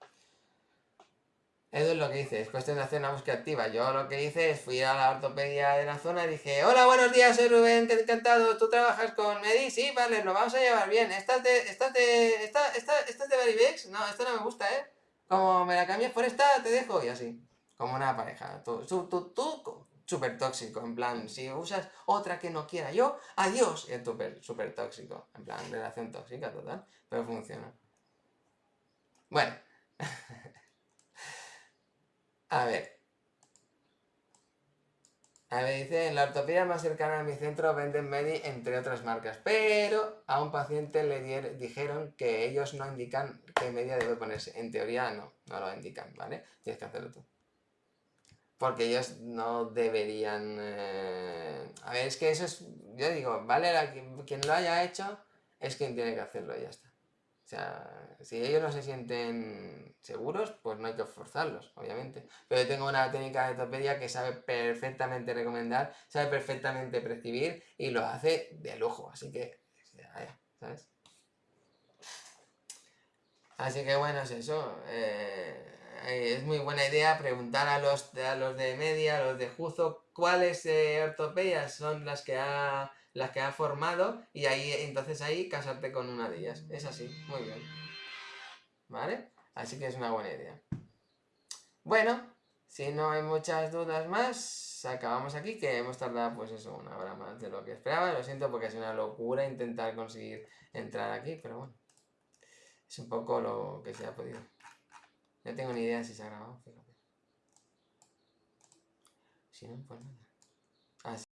Eso es lo que hice, es cuestión de hacer una búsqueda activa. Yo lo que hice es fui a la ortopedia de la zona y dije, hola, buenos días, soy Rubén, qué encantado, ¿tú trabajas con Medi? Sí, vale, lo vamos a llevar bien. ¿Estás de, estás de, esta, esta, estás de Baribex? No, esta no me gusta, ¿eh? Como me la cambias por esta, te dejo, y así. Como una pareja. Tú, tú, tú, tú súper tóxico, en plan, si usas otra que no quiera yo, adiós, es súper super tóxico, en plan, relación tóxica total, pero funciona. Bueno, a ver. A ver, dice, en la ortopedia más cercana a mi centro venden Medi entre otras marcas, pero a un paciente le dijeron que ellos no indican qué media debe ponerse. En teoría no, no lo indican, ¿vale? Tienes que hacerlo tú. Porque ellos no deberían... Eh, a ver, es que eso es... Yo digo, vale, quien lo haya hecho es quien tiene que hacerlo y ya está. O sea, si ellos no se sienten seguros, pues no hay que forzarlos, obviamente. Pero yo tengo una técnica de ortopedia que sabe perfectamente recomendar, sabe perfectamente prescribir y lo hace de lujo. Así que, ¿sabes? Así que bueno, es eso. Eh, eh, es muy buena idea preguntar a los, a los de media, a los de Juzo, cuáles eh, ortopedias son las que ha las que ha formado y ahí entonces ahí casarte con una de ellas. Es así, muy bien. ¿Vale? Así que es una buena idea. Bueno, si no hay muchas dudas más, acabamos aquí, que hemos tardado pues eso, una hora más de lo que esperaba. Lo siento porque es una locura intentar conseguir entrar aquí, pero bueno. Es un poco lo que se ha podido. No tengo ni idea si se ha grabado, fíjate. si no, pues nada.